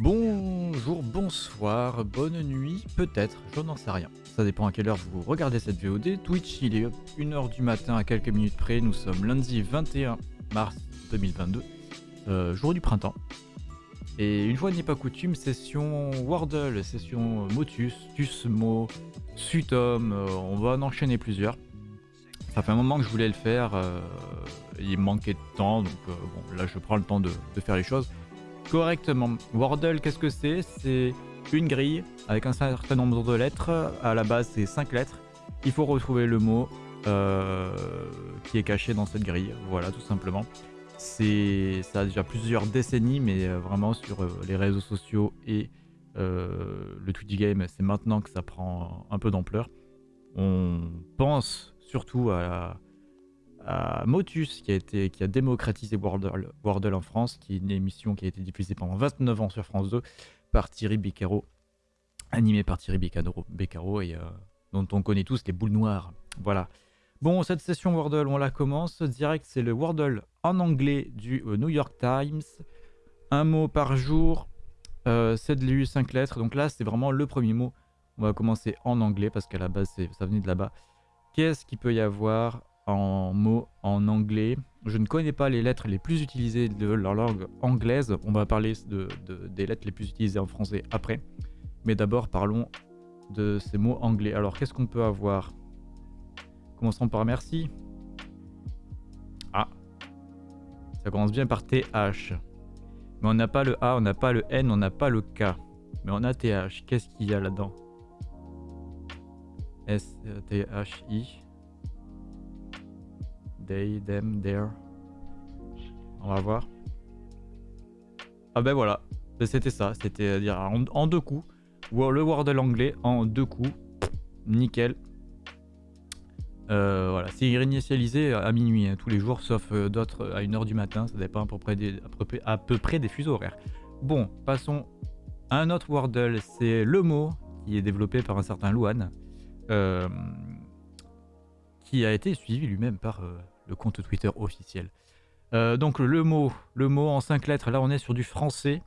Bonjour, bonsoir, bonne nuit, peut-être, je n'en sais rien. Ça dépend à quelle heure vous regardez cette VOD. Twitch, il est 1h du matin à quelques minutes près. Nous sommes lundi 21 mars 2022, euh, jour du printemps. Et une fois n'est pas coutume, session Wordle, session Motus, Tusmo, Sutom, euh, on va en enchaîner plusieurs. Ça fait un moment que je voulais le faire, euh, il manquait de temps, donc bon, là je prends le temps de faire les choses correctement. Wordle, qu'est-ce que c'est? C'est une grille avec un certain nombre de lettres. À la base, c'est 5 lettres. Il faut retrouver le mot euh, qui est caché dans cette grille. Voilà, tout simplement. C'est ça a déjà plusieurs décennies, mais euh, vraiment sur euh, les réseaux sociaux et le Twitch game, c'est maintenant que ça prend un peu d'ampleur. On pense surtout à Motus qui a, démocratisé Wordle, en France, qui est une émission qui a été diffusée pendant 29 ans sur France 2 par Thierry Beccaro, animé par Thierry Beccaro, et euh, dont on connaît tous les boules noires. Voilà. Bon, cette session Wordle, on la commence. Direct, c'est le Wordle en anglais du euh, New York Times. Un mot par jour, euh, 7 LU, 5 lettres. Donc là, c'est vraiment le premier mot. On va commencer en anglais parce qu'à la base, ça venait de là-bas. Qu'est-ce qu'il peut y avoir en mots en anglais. Je ne connais pas les lettres les plus utilisées de leur langue anglaise. On va parler de, des lettres les plus utilisées en français après. Mais d'abord, parlons de ces mots anglais. Alors, qu'est-ce qu'on peut avoir? Commençons par merci. Ah. Ça commence bien par TH. Mais on n'a pas le A, on n'a pas le N, on n'a pas le K. Mais on a TH. Qu'est-ce qu'il y a là-dedans? S-T-H-I. They, them, there. On va voir. Ah ben voilà, ben, c'était ça, c'était à dire en, deux coups. Le Wordle anglais en deux coups. Nickel. Euh, voilà, c'est réinitialisé à minuit hein, tous les jours, sauf euh, d'autres à 1h du matin, ça dépend à peu, près des, à, peu, près des fuseaux horaires. Bon, passons à un autre Wordle, c'est le mot qui est développé par un certain Luan, euh, qui a été suivi lui-même par le compte Twitter officiel. Euh, donc le mot, le mot en cinq lettres, là on est sur du français.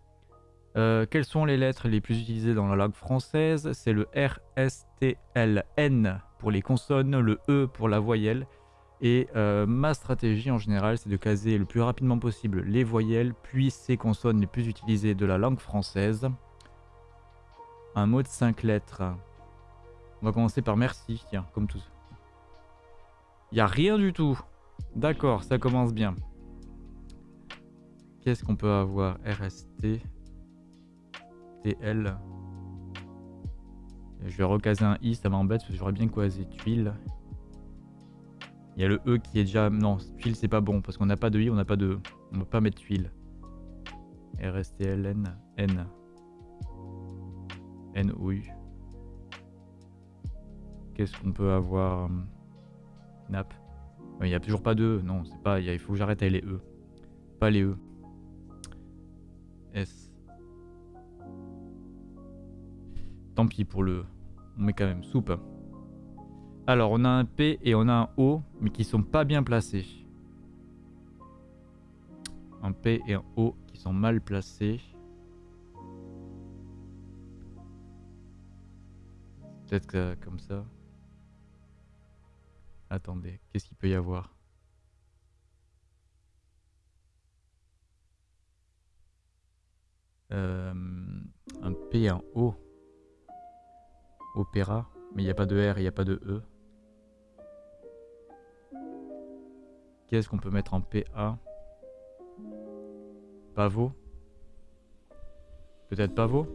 Euh, quelles sont les lettres les plus utilisées dans la langue française? C'est le R, S, T, L, N pour les consonnes, le E pour la voyelle. Et euh, ma stratégie en général, c'est de caser le plus rapidement possible les voyelles, puis ces consonnes les plus utilisées de la langue française. Un mot de cinq lettres. On va commencer par merci, tiens, comme tous. Il n'y a rien du tout. D'accord, ça commence bien. Qu'est-ce qu'on peut avoir? RST, TL. Je vais recaser un I, ça m'embête parce que j'aurais bien casé tuile. Il y a le E qui est déjà... Non, tuile c'est pas bon parce qu'on n'a pas de I, on n'a pas de... E. On ne peut pas mettre tuile. RSTLN, N. N, O, U. Qu'est-ce qu'on peut avoir? Nap. Il n'y a toujours pas de E. Non, c'est pas. Il faut que j'arrête avec les E. Pas les E. S. Tant pis pour le. On met quand même soupe. Alors, on a un P et on a un O, mais qui sont pas bien placés. Un P et un O qui sont mal placés. Peut-être comme ça. Attendez, qu'est-ce qu'il peut y avoir? Euh, Un P un O. Opéra. Mais il n'y a pas de R, il n'y a pas de E. Qu'est-ce qu'on peut mettre en PA Pavot Peut-être pavot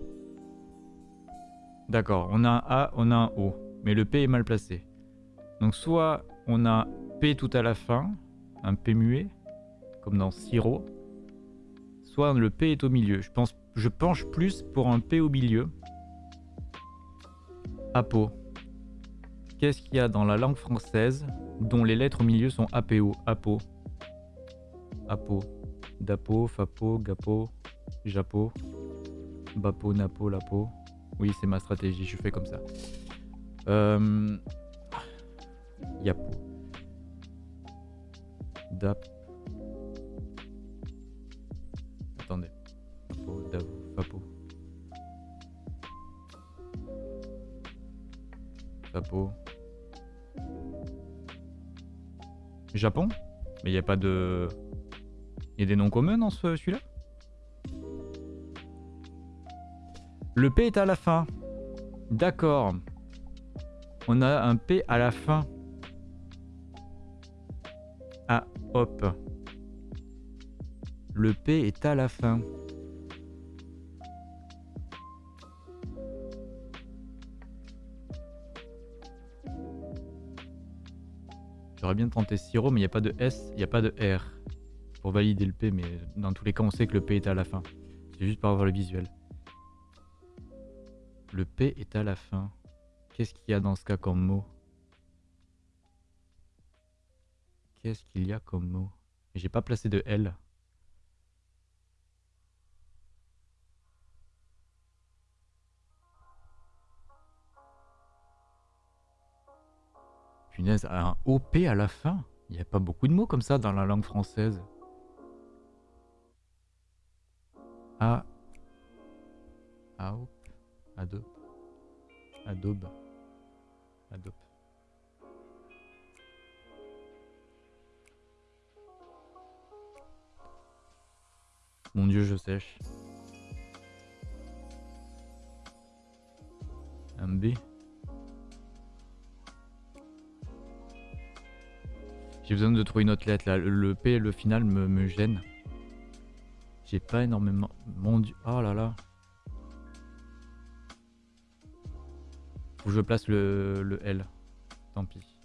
D'accord, on a un A, on a un O. Mais le P est mal placé. Donc soit on a P tout à la fin, un P muet, comme dans Siro, soit le P est au milieu. Je, pense, je penche plus pour un P au milieu. Apo. Qu'est-ce qu'il y a dans la langue française dont les lettres au milieu sont APO Apo. Apo. Dapo, Fapo, Gapo, Japo, Bapo, Napo, Lapo. Oui, c'est ma stratégie, je fais comme ça. Euh, Yapo. Attendez. Fapo, Japon? Mais il n'y a pas de... Il y a des noms communs dans ce, celui-là? Le P est à la fin. D'accord. On a un P à la fin. Ah, hop. Le P est à la fin. J'aurais bien tenté sirop, mais il n'y a pas de S, il n'y a pas de R. Pour valider le P, mais dans tous les cas, on sait que le P est à la fin. C'est juste pour avoir le visuel. Le P est à la fin. Qu'est-ce qu'il y a dans ce cas comme mot? Qu'est-ce qu'il y a comme mot? J'ai pas placé de L. Punaise, un OP à la fin? Il n'y a pas beaucoup de mots comme ça dans la langue française. A. Adobe. Adobe. Adobe. Mon dieu, je sèche. Un B. J'ai besoin de trouver une autre lettre. Le P, le final me, me gêne. J'ai pas énormément. Mon dieu. Oh là là. Faut que je place le, le L. Tant pis.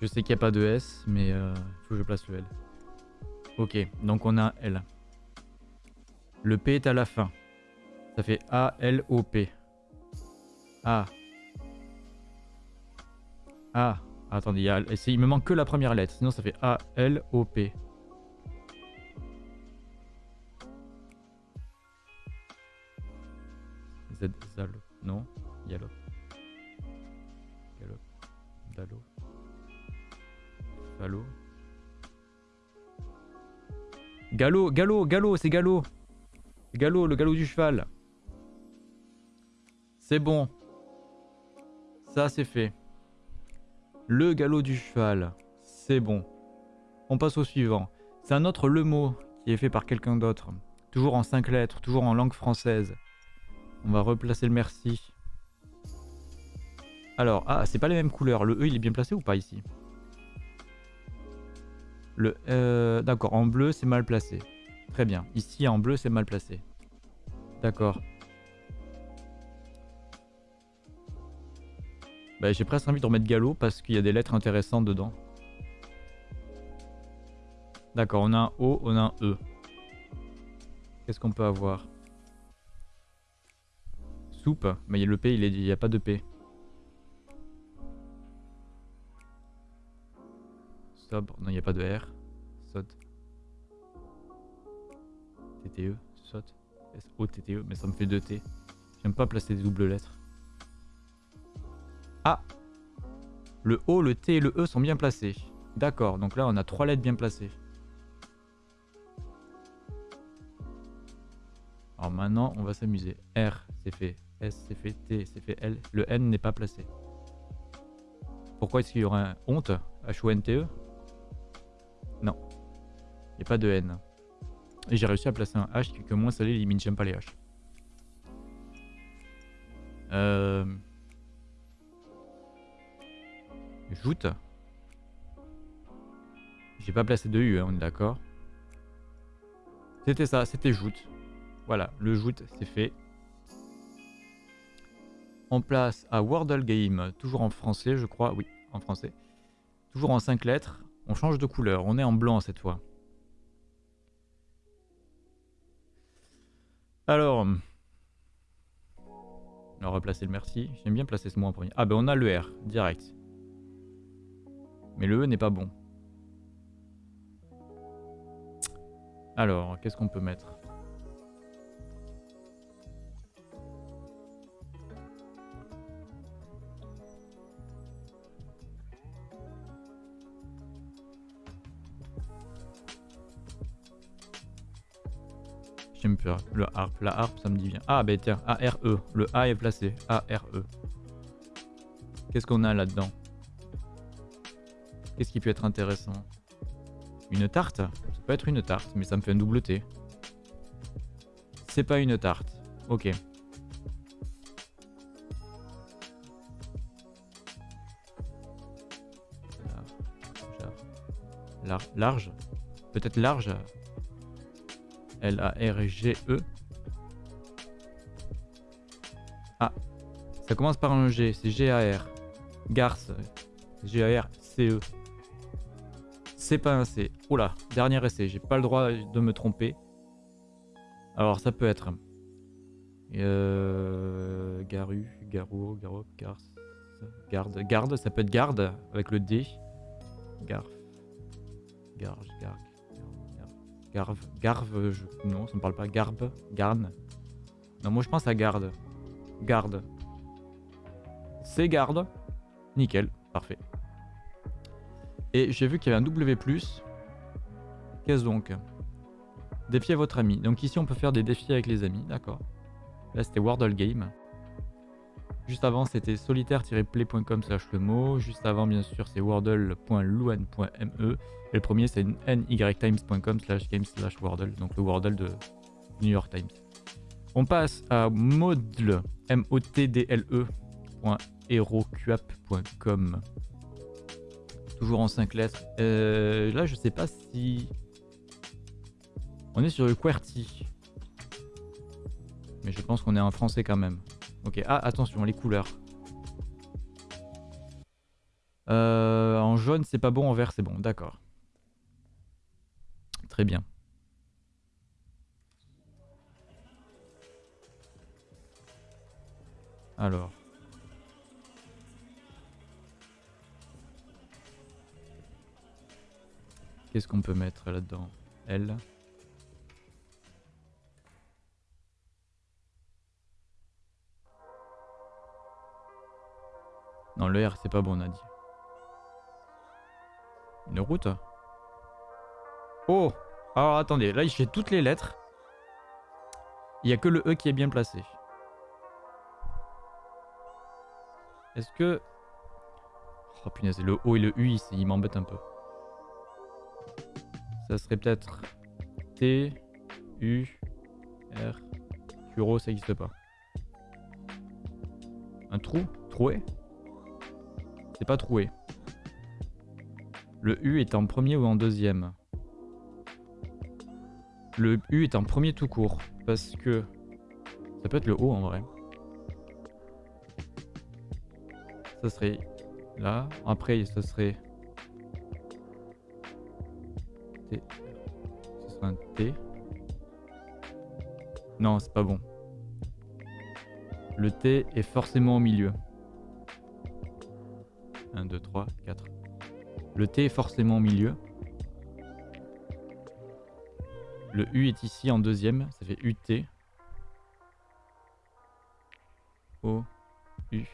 Je sais qu'il n'y a pas de S, mais euh, faut que je place le L. Ok, donc on a L. Le P est à la fin. Ça fait A, L, O, P. A. A. Attendez, il, me manque que la première lettre, sinon ça fait A, L, O, P. Z, Zalo, non, Yalo. Galo, Dalo. Falo. Galop, galop, galop, c'est galop. Galop, le galop du cheval. C'est bon. Ça, c'est fait. Le galop du cheval. C'est bon. On passe au suivant. C'est un autre le mot qui est fait par quelqu'un d'autre. Toujours en cinq lettres, toujours en langue française. On va replacer le merci. Alors, ah, c'est pas les mêmes couleurs. Le E, il est bien placé ou pas ici? Le euh, D'accord, en bleu, c'est mal placé. Très bien. Ici, en bleu, c'est mal placé. D'accord. Bah, j'ai presque envie de remettre galop parce qu'il y a des lettres intéressantes dedans. D'accord, on a un O, on a un E. Qu'est-ce qu'on peut avoir? Soupe, mais le P, il n'y a pas de P. Sobre, non, il n'y a pas de R. Sod. TTE, SOT. S-O-T-T-E, mais ça me fait 2 T. J'aime pas placer des doubles lettres. Ah Le O, le T et le E sont bien placés. D'accord, donc là on a trois lettres bien placées. Alors maintenant on va s'amuser. R c'est fait, S c'est fait, T c'est fait, L. Le N n'est pas placé. Pourquoi est-ce qu'il y aura un honte? H-O-N-T-E. A pas de N. Et j'ai réussi à placer un H qui que moins salé limite, j'aime pas les H. Euh... Joute. J'ai pas placé de U, hein, on est d'accord. C'était ça, c'était joute. Voilà, le joute, c'est fait. On place à Wordle Game, toujours en français, je crois. Oui, en français. Toujours en 5 lettres. On change de couleur, on est en blanc cette fois. Alors, on va replacer le merci. J'aime bien placer ce mot en premier. Ah ben on a le R, direct. Mais le E n'est pas bon. Alors, qu'est-ce qu'on peut mettre? Le harpe. La harpe, ça me dit bien. Ah, ben tiens, A-R-E. Le A est placé. A-R-E. Qu'est-ce qu'on a là-dedans? Qu'est-ce qui peut être intéressant? Une tarte? Ça peut être une tarte, mais ça me fait un double T. C'est pas une tarte. Ok. large. Peut-être large? L-A-R-G-E. Ah. Ça commence par un G. C'est G-A-R. Garce. G-A-R-C-E. C'est pas un C. Oula. Dernier essai. J'ai pas le droit de me tromper. Alors ça peut être. Euh, garu, garou, garou, garce. Garde, garde, ça peut être garde avec le D. Garf. Garge, gargue, garve, garve, non, ça me parle pas. Garbe, garne. Non, moi je pense à garde. Garde. C'est garde. Nickel, parfait. Et j'ai vu qu'il y avait un W+. Qu'est-ce donc? Défier votre ami. Donc ici on peut faire des défis avec les amis, d'accord. Là c'était Wordle Game. Juste avant, c'était solitaire-play.com slash le mot. Juste avant, bien sûr, c'est wordle.luan.me. Et le premier, c'est nytimes.com slash game slash wordle. Donc le wordle de New York Times. On passe à modle, m o t d l e Toujours en 5 lettres. Euh, là, je sais pas si... On est sur le QWERTY. Mais je pense qu'on est en français quand même. Ok, ah attention, les couleurs. Euh, en jaune, c'est pas bon, en vert, c'est bon, d'accord. Très bien. Alors. Qu'est-ce qu'on peut mettre là-dedans? L. Non, le R, c'est pas bon, on a dit. Une route Oh Alors, attendez, là, j'ai toutes les lettres. Il n'y a que le E qui est bien placé. Est-ce que... Oh punaise, le O et le U, il m'embête un peu. Ça serait peut-être T, U, R, Turo, ça n'existe pas. Un trou? Troué? C'est pas troué. Le U est en premier ou en deuxième? Le U est en premier tout court. Parce que... Ça peut être le O en vrai. Ça serait là. Après, ça serait... T. Ce serait un T. Non, c'est pas bon. Le T est forcément au milieu. 1, 2, 3, 4. Le T est forcément au milieu. Le U est ici en deuxième, ça fait UT. O, U,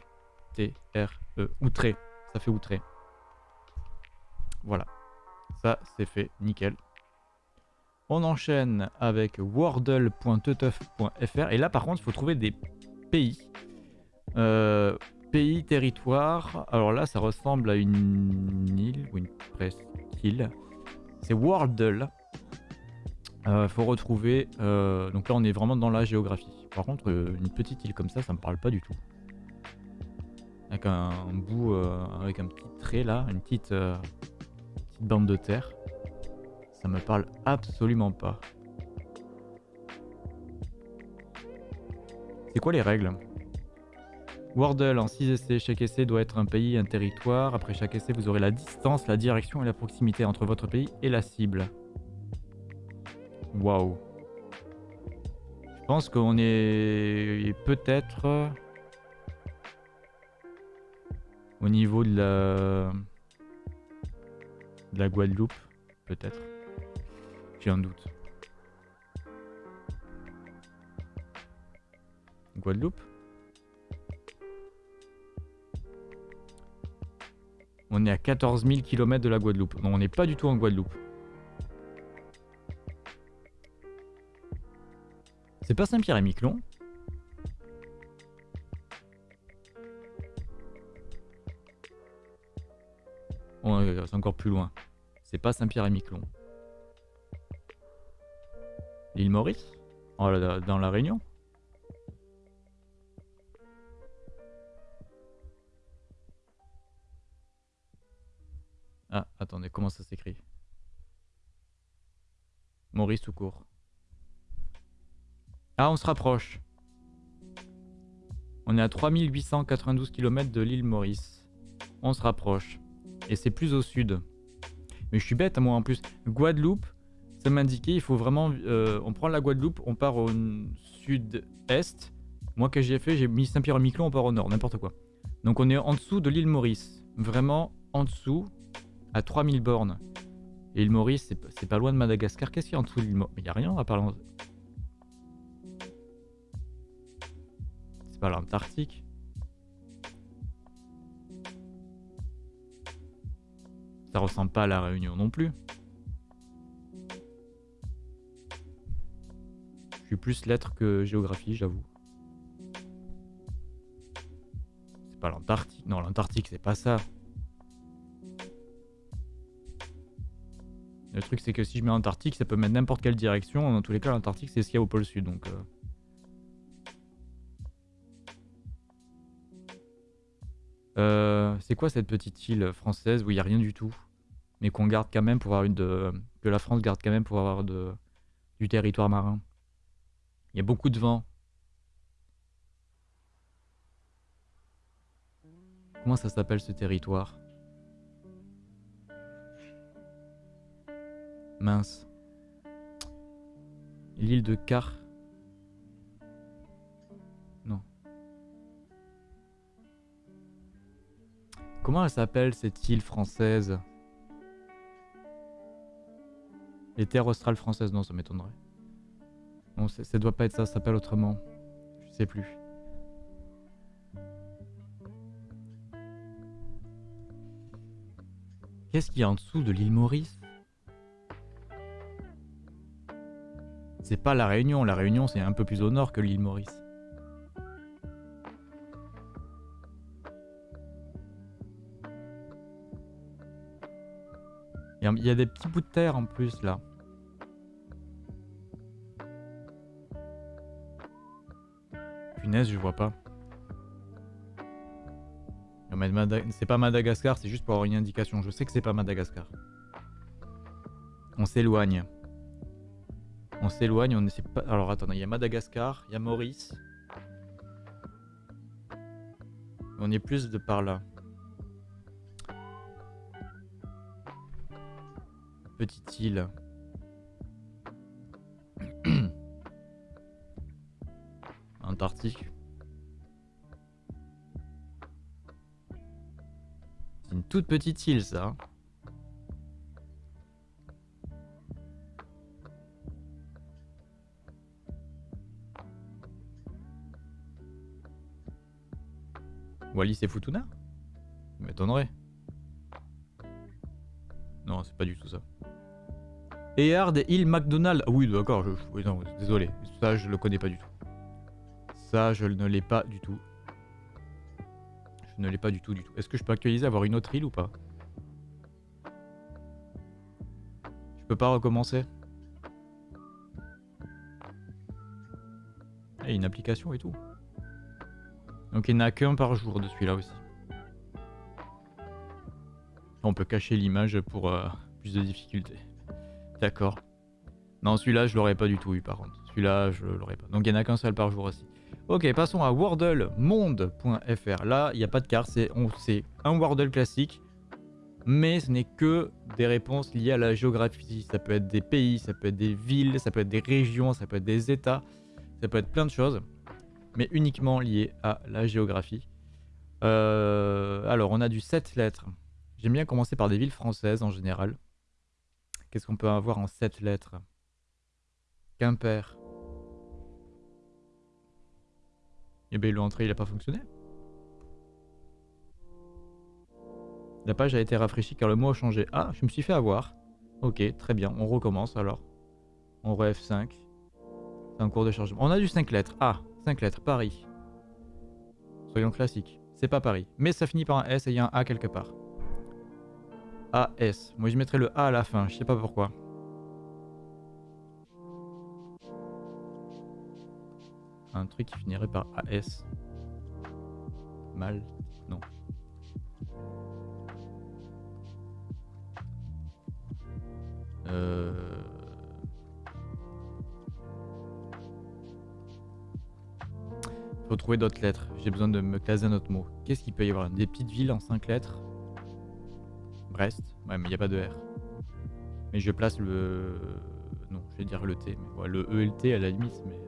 T, R, E. Outré, ça fait outré. Voilà, ça c'est fait, nickel. On enchaîne avec wordle.teteuf.fr et là par contre il faut trouver des pays. Euh, pays, territoire. Alors là, ça ressemble à une île ou une presqu'île. C'est Wordle. Euh, faut retrouver. Euh, donc là, on est vraiment dans la géographie. Par contre, euh, une petite île comme ça, ça me parle pas du tout. Avec un, bout, euh, avec un petit trait là, une petite, petite bande de terre. Ça me parle absolument pas. C'est quoi les règles? Wordle en 6 essais, chaque essai doit être un pays, un territoire. Après chaque essai, vous aurez la distance, la direction et la proximité entre votre pays et la cible. Waouh. Je pense qu'on est peut-être au niveau de la, de la Guadeloupe, peut-être. J'ai un doute. Guadeloupe? On est à 14 000 km de la Guadeloupe. Donc on n'est pas du tout en Guadeloupe. C'est pas Saint-Pierre et Miquelon c'est encore plus loin. C'est pas Saint-Pierre-et-Miquelon. L'île Maurice? Oh, Dans la Réunion? Ah, attendez, comment ça s'écrit? Maurice tout court. Ah, on se rapproche. On est à 3892 km de l'île Maurice. On se rapproche. Et c'est plus au sud. Mais je suis bête, moi en plus. Guadeloupe, ça m'indiquait, il faut vraiment... Euh, on prend la Guadeloupe, on part au sud-est. Moi, que j'ai fait, j'ai mis Saint-Pierre-Miquelon, on part au nord, n'importe quoi. Donc on est en dessous de l'île Maurice. Vraiment en dessous à 3000 bornes. Et l'île Maurice, c'est pas loin de Madagascar. Qu'est-ce qu'il y a en dessous de l'île Il n'y a rien à part... C'est pas l'Antarctique. Ça ressemble pas à la Réunion non plus. Je suis plus lettres que géographie, j'avoue. C'est pas l'Antarctique. Non, l'Antarctique, c'est pas ça. Le truc, c'est que si je mets Antarctique, ça peut mettre n'importe quelle direction. Dans tous les cas, l'Antarctique, c'est ce qu'il y a au pôle sud. Euh. Euh, c'est quoi cette petite île française où il n'y a rien du tout, mais qu'on garde quand même pour avoir une de... que la France garde quand même pour avoir du territoire marin? Il y a beaucoup de vent. Comment ça s'appelle ce territoire? Mince. L'île de Car. Non. Comment elle s'appelle cette île française? Les terres australes françaises, non, ça m'étonnerait. Non, ça doit pas être ça, ça s'appelle autrement. Je sais plus. Qu'est-ce qu'il y a en dessous de l'île Maurice? C'est pas la Réunion. La Réunion, c'est un peu plus au nord que l'île Maurice. Il y a des petits bouts de terre en plus là. Punaise, je vois pas. C'est pas Madagascar, c'est juste pour avoir une indication. Je sais que c'est pas Madagascar. On s'éloigne. On s'éloigne, on essaie pas... Alors attendez, il y a Madagascar, il y a Maurice. On est plus de par là. Petite île. Antarctique. C'est une toute petite île ça. Wallis et Futuna M'étonnerait. Non, c'est pas du tout ça. Eard et Hill McDonald. Ah oui, d'accord, désolé. Ça, je le connais pas du tout. Ça, je ne l'ai pas du tout. Je ne l'ai pas du tout, du tout. Est-ce que je peux actualiser, avoir une autre île ou pas? Je peux pas recommencer a une application et tout. Donc il n'y en a qu'un par jour de celui-là aussi. On peut cacher l'image pour euh, plus de difficultés. D'accord. Non, celui-là, je l'aurais pas du tout eu par contre. Celui-là, je l'aurais pas. Donc il n'y en a qu'un seul par jour aussi. Ok, passons à wordlemonde.fr. Là, il n'y a pas de carte, c'est un Wordle classique. Mais ce n'est que des réponses liées à la géographie. Ça peut être des pays, ça peut être des villes, ça peut être des régions, ça peut être des états. Ça peut être plein de choses mais uniquement lié à la géographie. Euh, alors, on a du 7 lettres. J'aime bien commencer par des villes françaises en général. Qu'est-ce qu'on peut avoir en 7 lettres? Quimper. Eh bien, l'entrée, il n'a pas fonctionné. La page a été rafraîchie car le mot a changé. Ah, je me suis fait avoir. Ok, très bien. On recommence alors. On re F5. C'est un cours de chargement. On a du 5 lettres. Ah, 5 lettres, Paris. Soyons classiques, c'est pas Paris. Mais ça finit par un S et il y a un A quelque part. AS. Moi je mettrais le A à la fin, je sais pas pourquoi. Un truc qui finirait par AS. Mal Non. Euh... Trouver d'autres lettres. J'ai besoin de me caser un autre mot. Qu'est-ce qu'il peut y avoir? Des petites villes en 5 lettres? Brest? Ouais, mais il n'y a pas de R. Mais je place le... Non, je vais dire le T. Mais le E et le T à la limite, mais...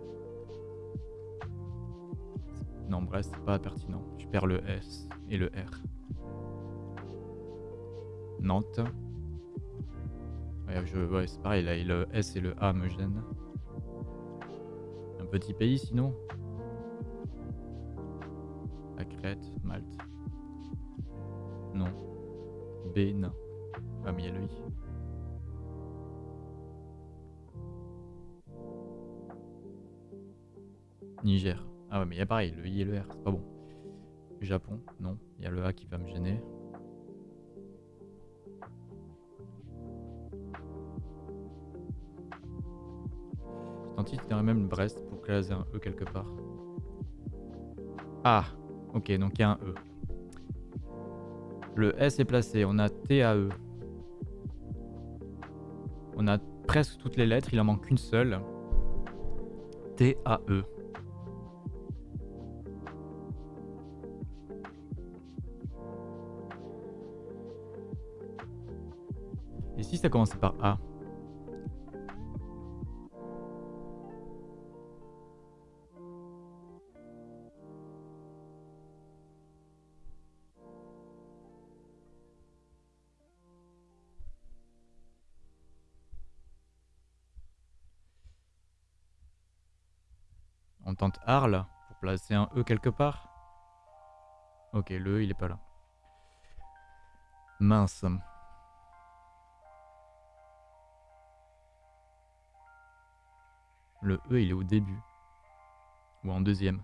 Non, Brest, c'est pas pertinent. Je perds le S et le R. Nantes. Ouais, c'est pareil, là, le S et le A me gênent. Un petit pays sinon? Crète, Malte. Non. B, non. Ah, mais il y a le I. Niger. Ah ouais, mais il y a pareil, le I et le R, c'est pas bon. Japon, non. Il y a le A qui va me gêner. Je tenterais même Brest pour caser un E quelque part. Ah, ok, donc il y a un E. Le S est placé, on a T A E. On a presque toutes les lettres, il en manque une seule. T A E. Et si ça commençait par A? Arles pour placer un E quelque part. Ok, le E il est pas là. Mince. Le E il est au début. Ou en deuxième.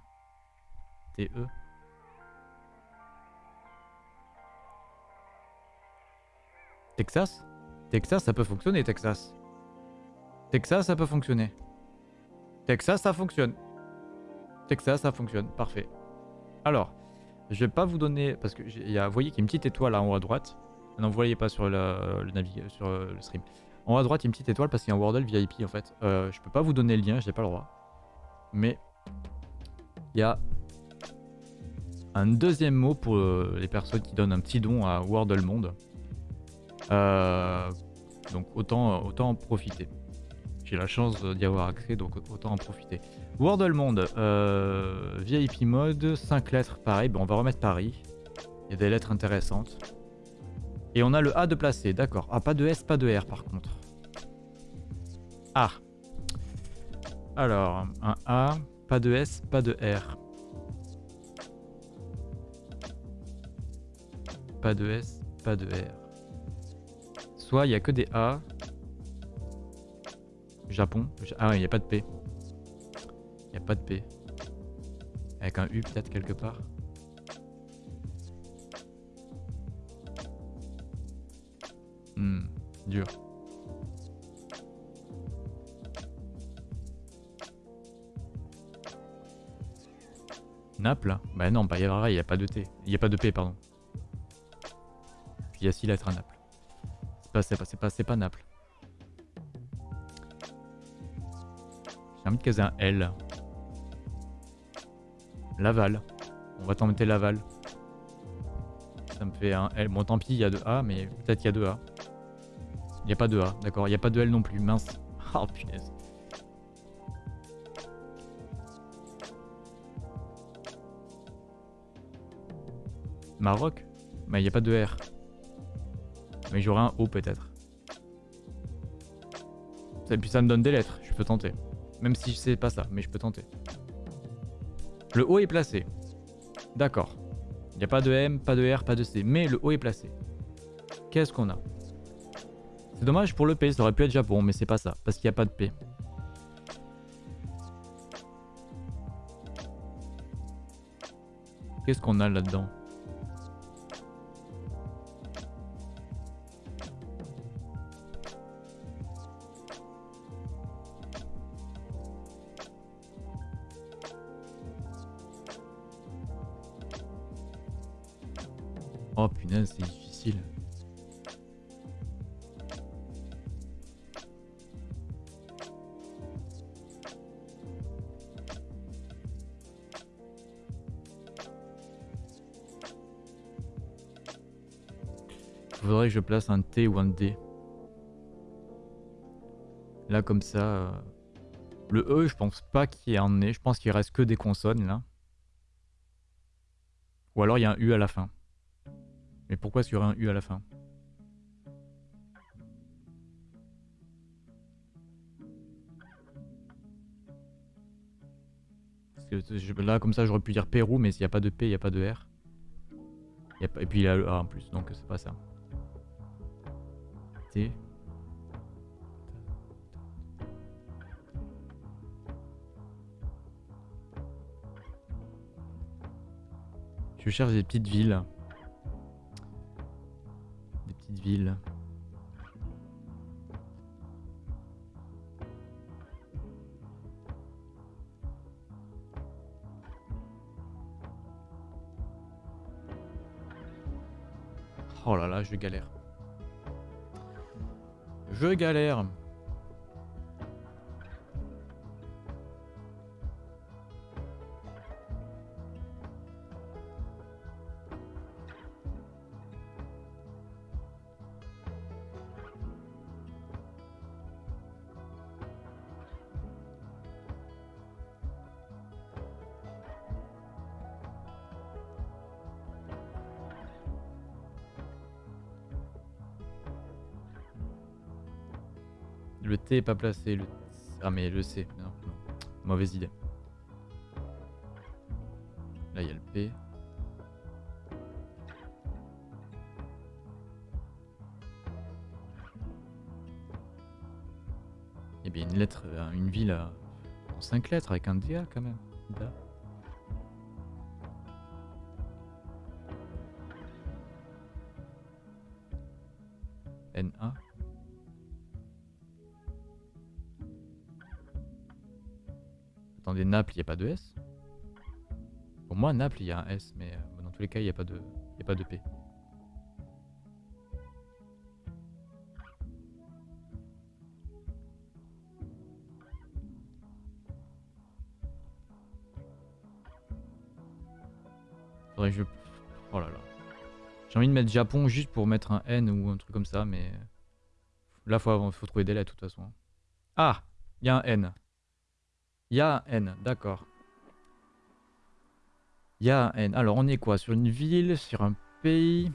TE. Texas? Texas ça peut fonctionner Texas. Texas ça peut fonctionner. Texas ça fonctionne. Texas ça fonctionne. Parfait. Alors, je vais pas vous donner... Parce que y a, vous voyez qu'il y a une petite étoile là en haut à droite. Non, vous voyez pas sur le, le sur le stream. En haut à droite, il y a une petite étoile parce qu'il y a un Wordle VIP en fait. Euh, je peux pas vous donner le lien, j'ai pas le droit. Mais il y a un deuxième mot pour euh, les personnes qui donnent un petit don à Wordle Monde. Euh, donc autant, autant en profiter. J'ai la chance d'y avoir accès, donc autant en profiter. Wordle Monde, VIP mode, 5 lettres, pareil. Bon, on va remettre Paris. Il y a des lettres intéressantes. Et on a le A de placer, d'accord. Ah, pas de S, pas de R par contre. A. Alors, un A, pas de S, pas de R. Pas de S, pas de R. Soit il n'y a que des A. Japon. Ah, il n'y a pas de P. Il n'y a pas de P. Avec un U peut-être quelque part. Hmm, dur. Naples? Bah non, bah il n'y a pas de T. Il n'y a pas de P, pardon. Il y a 6 lettres à Naples. C'est pas, pas, pas, c'est pas Naples. Envie de caser un L. Laval. On va tenter Laval. Ça me fait un L. Bon, tant pis, il y a deux A, mais peut-être qu'il y a deux A. Il n'y a pas de A, d'accord. Il n'y a pas de L non plus, mince. Oh punaise. Maroc? Mais il n'y a pas de R. Mais j'aurai un O peut-être. Et puis ça me donne des lettres, je peux tenter. Même si sais pas ça, mais je peux tenter. Le O est placé. D'accord. Il n'y a pas de M, pas de R, pas de C. Mais le O est placé. Qu'est-ce qu'on a? C'est dommage pour le P, ça aurait pu être Japon, mais c'est pas ça, parce qu'il n'y a pas de P. Qu'est-ce qu'on a là-dedans? Place un T ou un D. Là, comme ça. euh, Le E, je pense pas qu'il y ait un nez. Je pense qu'il reste que des consonnes là. Ou alors il y a un U à la fin. Mais pourquoi est-ce qu'il y aurait un U à la fin? Parce que là, comme ça, j'aurais pu dire Pérou, mais s'il n'y a pas de P, il n'y a pas de R. Et puis il y a le A en plus, donc c'est pas ça. Je cherche des petites villes. Des petites villes. Oh là là, je galère. Je galère. Pas placé. Le... Ah mais le C. Non. Mauvaise idée. Là il y a le P. Et bien une lettre, euh, une ville à... en 5 lettres avec un DA quand même. Da. Il n'y a pas de S Pour moi, Naples, il y a un S, mais euh, dans tous les cas, il n'y a, pas de- a pas de P. Je... Oh là là. J'ai envie de mettre Japon juste pour mettre un N ou un truc comme ça, mais... Là, faut, faut trouver des lettres, de toute façon. Ah Il y a un N. Il y N, d'accord. Il y N. Alors, on est quoi? Sur une ville Sur un pays?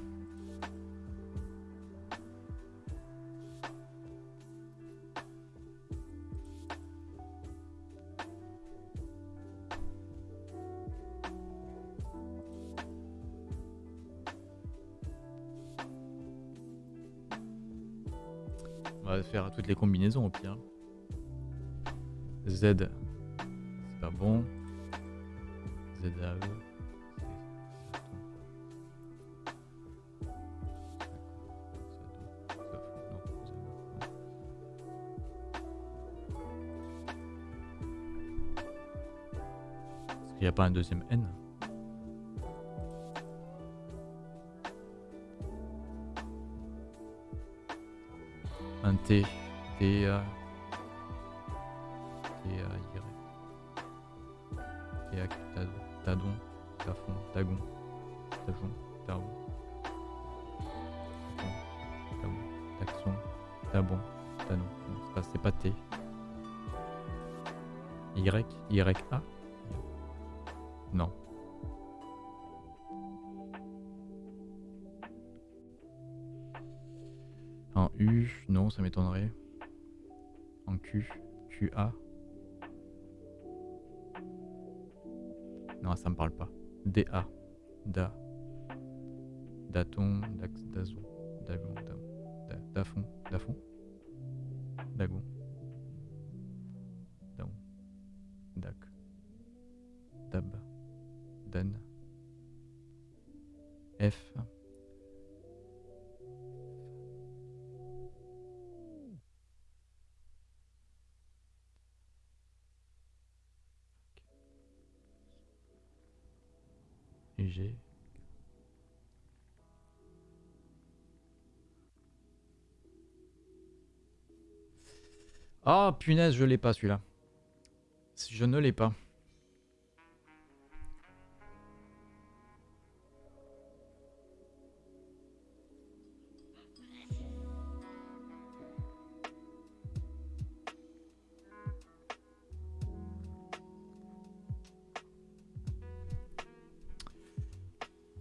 On va faire toutes les combinaisons au pire. Z, n'y a pas un deuxième N Un T. T A. Ah, punaise, je l'ai pas celui-là. Je ne l'ai pas.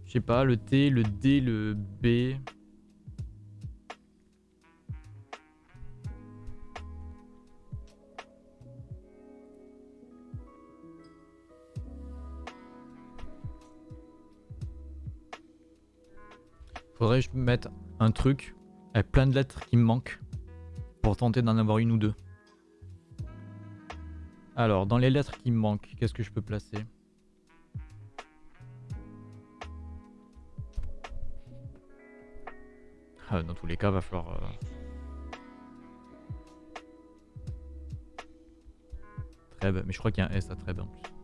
Je sais pas, le T, le D, le B. Faudrait que je mette un truc avec plein de lettres qui me manquent pour tenter d'en avoir une ou deux. Alors, dans les lettres qui me manquent, qu'est-ce que je peux placer ah, Dans tous les cas, va falloir... Euh, Treb, mais je crois qu'il y a un S à Treb en plus.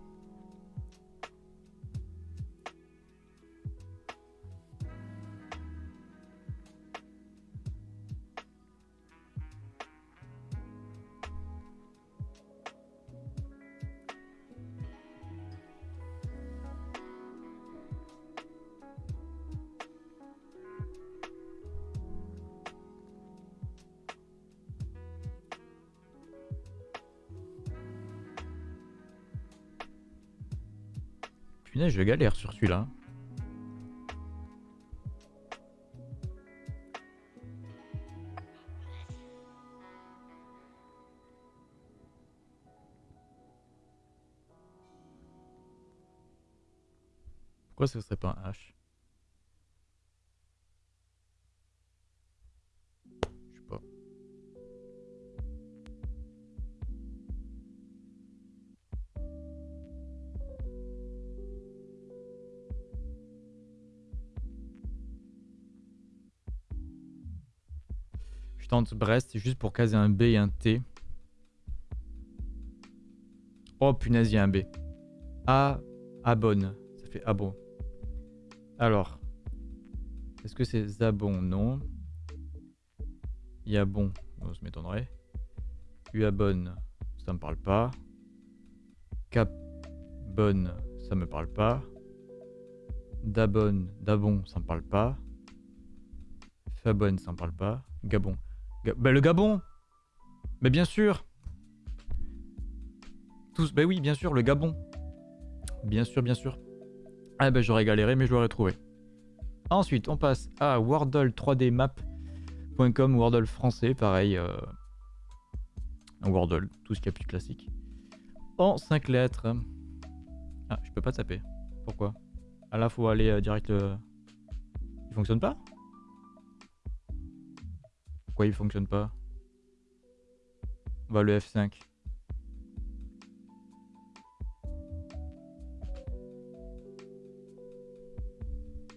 Je galère sur celui-là. Pourquoi ce serait pas un H? Brest juste pour caser un B et un T. Oh punaise, il y a un B. A, abonne. Ça fait abon. Alors, est-ce que c'est Zabon? Non. Il y a bon, ça m'étonnerait. abonne, ça me parle pas. Cap bonne, ça me parle pas. Dabonne, Dabon, ça me parle pas. Fabonne, ça me parle pas. Gabon. Bah, le Gabon Mais bien sûr Tous, bah oui, bien sûr, le Gabon. Bien sûr, bien sûr. Ah bah j'aurais galéré, mais je l'aurais trouvé. Ensuite, on passe à wordle3dmap.com, Wordle français, pareil. Euh... Wordle, tout ce qui est plus classique. En 5 lettres. Ah, je peux pas taper. Pourquoi? Ah là, faut aller euh, direct... Euh, il fonctionne pas? Il fonctionne pas On va le F5.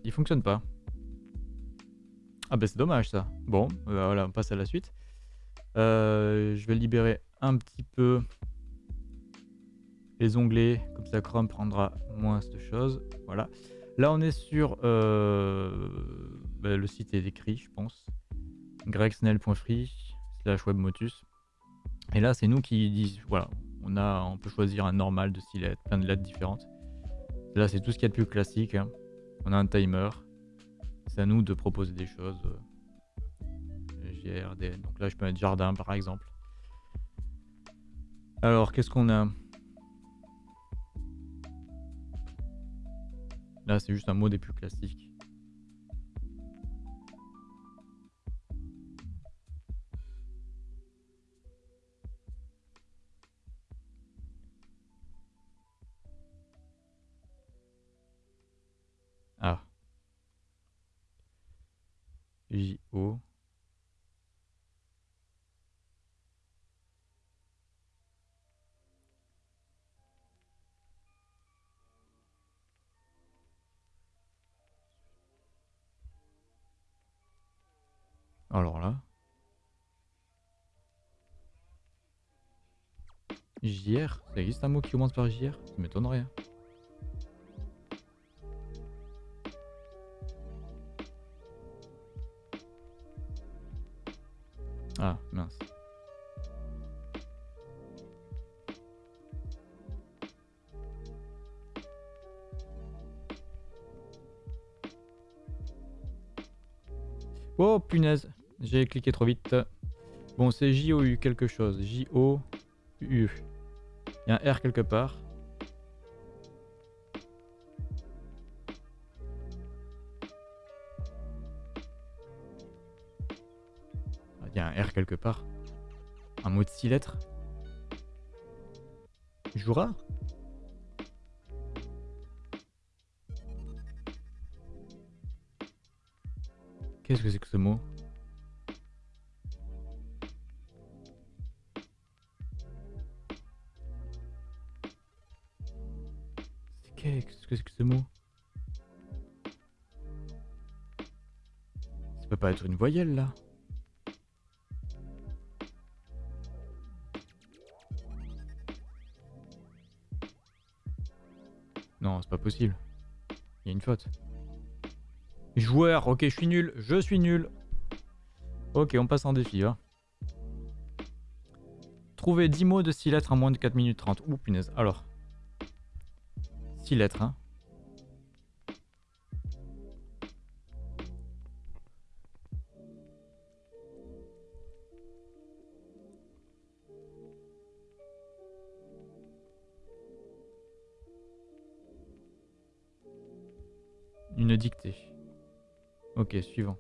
Il fonctionne pas. Ah bah c'est dommage ça. Bon, bah voilà, on passe à la suite. Euh, je vais libérer un petit peu les onglets, comme ça Chrome prendra moins de choses. Voilà. Là on est sur... Euh, bah, le site est écrit, je pense gregsnell.free slash webmotus. Et là, c'est nous qui disent, voilà, on, a, on peut choisir un normal de 6 lettres, plein de lettres différentes. Là, c'est tout ce qu'il y a de plus classique. Hein. On a un timer. C'est à nous de proposer des choses. GRD. Donc là, je peux mettre jardin, par exemple. Alors, qu'est-ce qu'on a? Là, c'est juste un mot des plus classiques. J-O. Alors là. JR Ça existe un mot qui commence par JR Ça m'étonnerait. Ah, mince. Oh punaise, j'ai cliqué trop vite. Bon, c'est J-O-U quelque chose. J-O-U. Il y a un R quelque part. Quelque part. Un mot de 6 lettres. Jura Qu'est-ce que c'est que ce mot? Qu'est-ce que c'est que ce mot? Ça peut pas être une voyelle là possible. Il y a une faute. Joueur, ok, je suis nul, je suis nul. Ok, on passe en défi. Hein. Trouver 10 mots de 6 lettres en moins de 4 minutes 30. Ouh, punaise. Alors. 6 lettres, hein. Une dictée. Ok, suivant.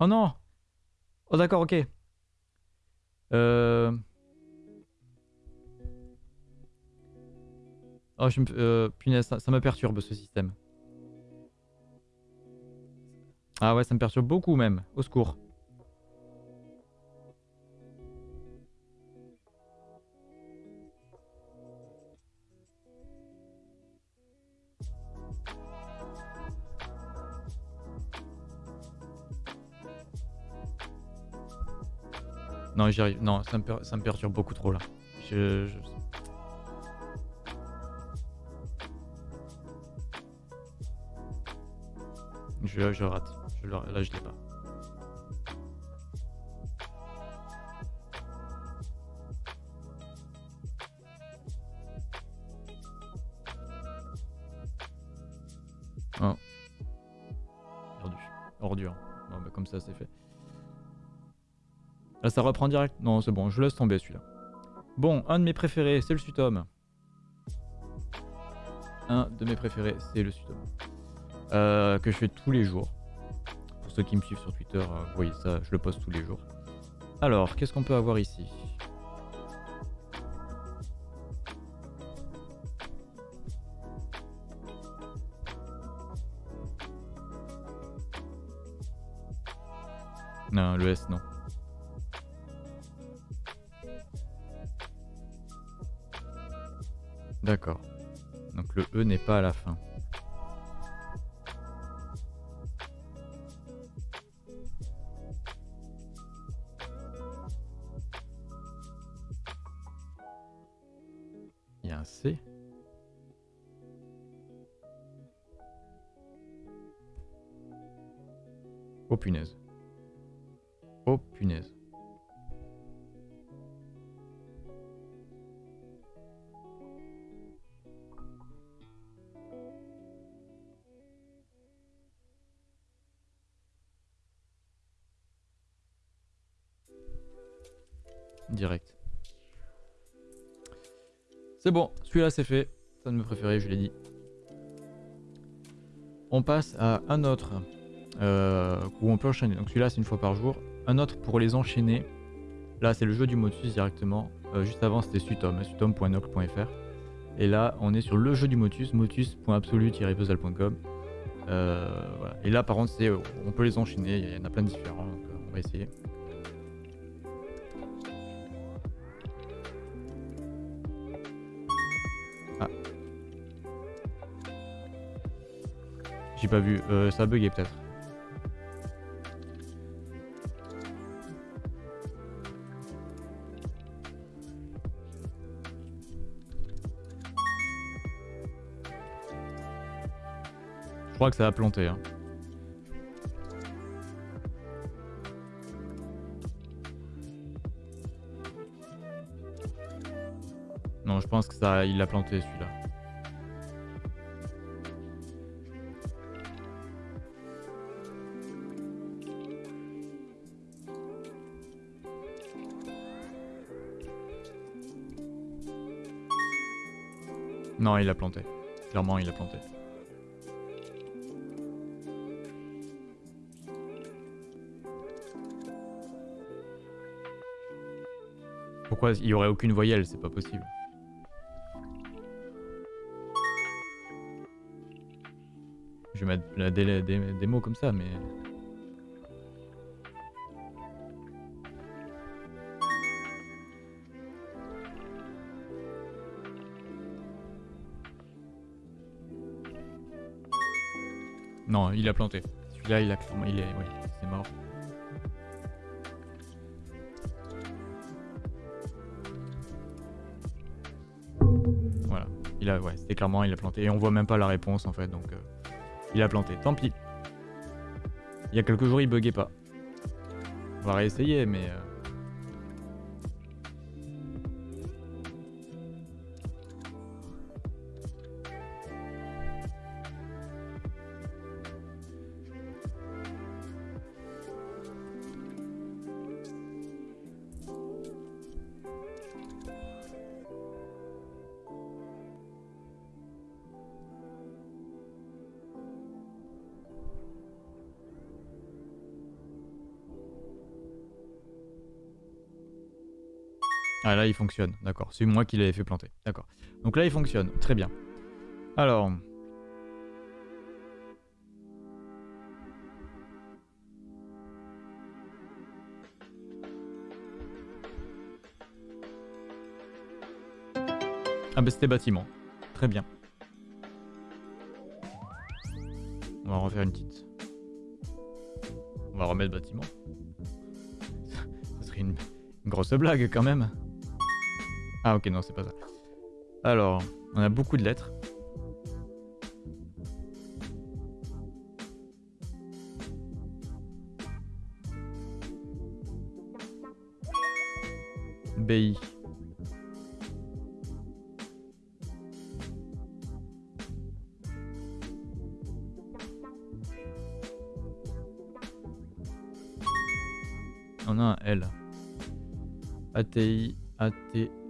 Oh non Oh d'accord, ok. Euh... Oh, je me... Euh, punaise, ça, ça me perturbe ce système. Ah ouais, ça me perturbe beaucoup même. Au secours. Non, j'y arrive. Non, ça me, ça me, perturbe beaucoup trop là. Je, je... Je, rate. Je, là, je l'ai pas. Oh. Perdu. Ordure. Bon, bah, comme ça, c'est fait. Là, ça reprend direct. Non, c'est bon, je laisse tomber celui-là. Bon, un de mes préférés, c'est le Sutom. Un de mes préférés, c'est le Sutom. Euh, que je fais tous les jours. Pour ceux qui me suivent sur Twitter, euh, vous voyez ça, je le poste tous les jours. Alors, qu'est-ce qu'on peut avoir ici? Non, le S, non. D'accord. Donc le E n'est pas à la fin. Il y a un C. Oh punaise. Oh punaise. C'est bon, celui-là c'est fait. Ça de me préférer, je l'ai dit. On passe à un autre euh, où on peut enchaîner. Donc celui-là c'est une fois par jour. Un autre pour les enchaîner. Là c'est le jeu du Motus directement. Euh, juste avant c'était Sutom, sutom.nocle.fr. Et là on est sur le jeu du Motus, motus.absolu-puzzle.com. Euh. Et là par contre on peut les enchaîner, il y en a plein de différents, donc on va essayer. pas vu. Euh, ça a bugué peut-être. Je crois que ça a planté. Hein. Non, je pense que ça, il l'a planté celui-là. Non, il a planté. Clairement, il a planté. Pourquoi il y aurait aucune voyelle? C'est pas possible. Je vais mettre des mots comme ça, mais... Non, il a planté. Celui-là, il a clairement... Il est... Oui, c'est mort. Voilà. Il a... Ouais, c'était clairement, il a planté. Et on voit même pas la réponse, en fait, donc... Euh, il a planté. Tant pis. Il y a quelques jours, il buguait pas. On va réessayer, mais... Euh, Ah là il fonctionne, d'accord. C'est moi qui l'avais fait planter, d'accord. Donc là il fonctionne, très bien. Alors... Ah bah c'était bâtiment, très bien. On va refaire une petite... On va remettre bâtiment. Ça serait une grosse blague quand même. Ah ok, non, c'est pas ça. Alors, on a beaucoup de lettres. BI. On a un L. ATI, AT,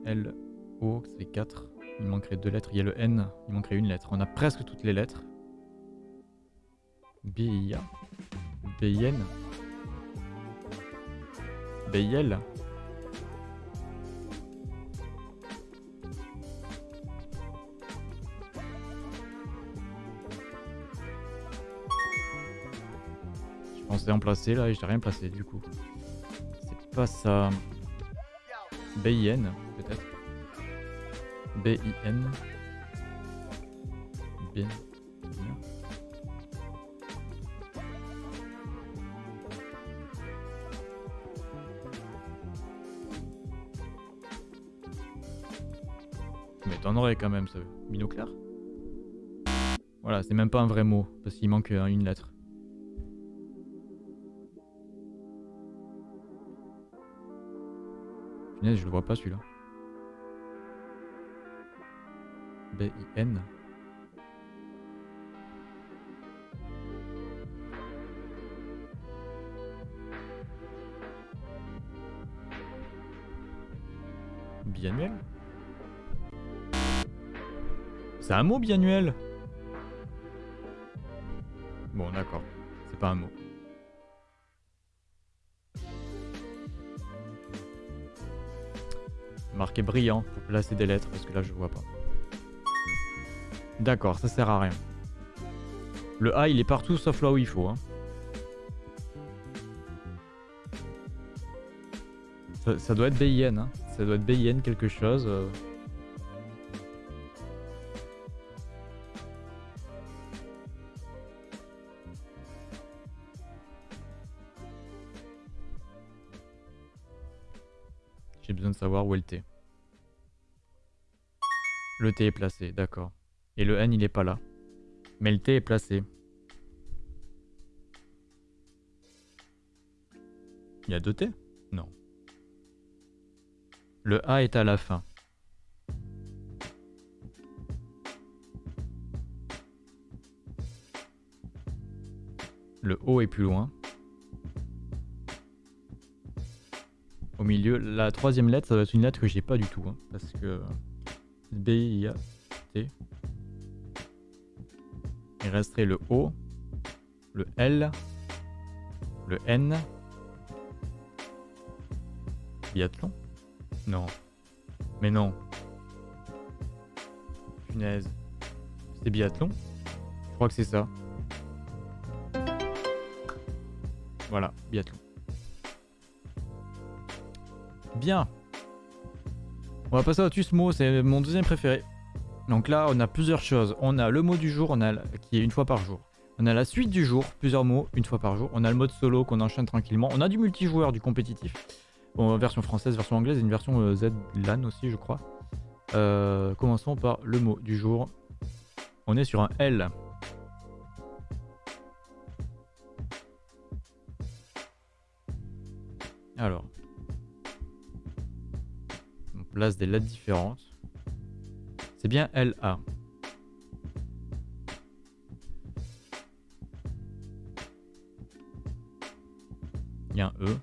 L, O, c'est 4. Il manquerait deux lettres. Il y a le N, il manquerait une lettre. On a presque toutes les lettres. B, I, A. B, I, N. B, I, L. Je pensais en placer là et j'ai rien placé du coup. C'est pas ça. B-I-N peut-être. B-I-N. B. Mais t'en aurais quand même ce binoclard. Voilà, c'est même pas un vrai mot, parce qu'il manque une lettre. Je le vois pas celui-là. B-I-N. Biannuel? C'est un mot biannuel? Bon d'accord, c'est pas un mot. Marqué brillant pour placer des lettres parce que là je vois pas. D'accord, ça sert à rien. Le A il est partout sauf là où il faut. Hein. Ça, doit être BIN. Hein. Ça doit être BIN quelque chose. Euh. Le T est placé, d'accord. Et le N, il n'est pas là. Mais le T est placé. Il y a deux T Non. Le A est à la fin. Le O est plus loin. Au milieu, la troisième lettre, ça doit être une lettre que j'ai pas du tout. Hein, parce que... B, I, T. Il resterait le O, le L, le N. Biathlon? Non. Mais non. Punaise. C'est biathlon? Je crois que c'est ça. Voilà, biathlon. Bien. On va passer au Tusmo, c'est mon deuxième préféré. Donc là, on a plusieurs choses. On a le mot du jour, qui est une fois par jour. On a la suite du jour, plusieurs mots, une fois par jour. On a le mode solo qu'on enchaîne tranquillement. On a du multijoueur, du compétitif. Bon, version française, version anglaise et une version euh, Z-LAN aussi, je crois. Euh, commençons par le mot du jour. On est sur un L. Alors. Place des lettres différentes. C'est bien LA. Il y a un E.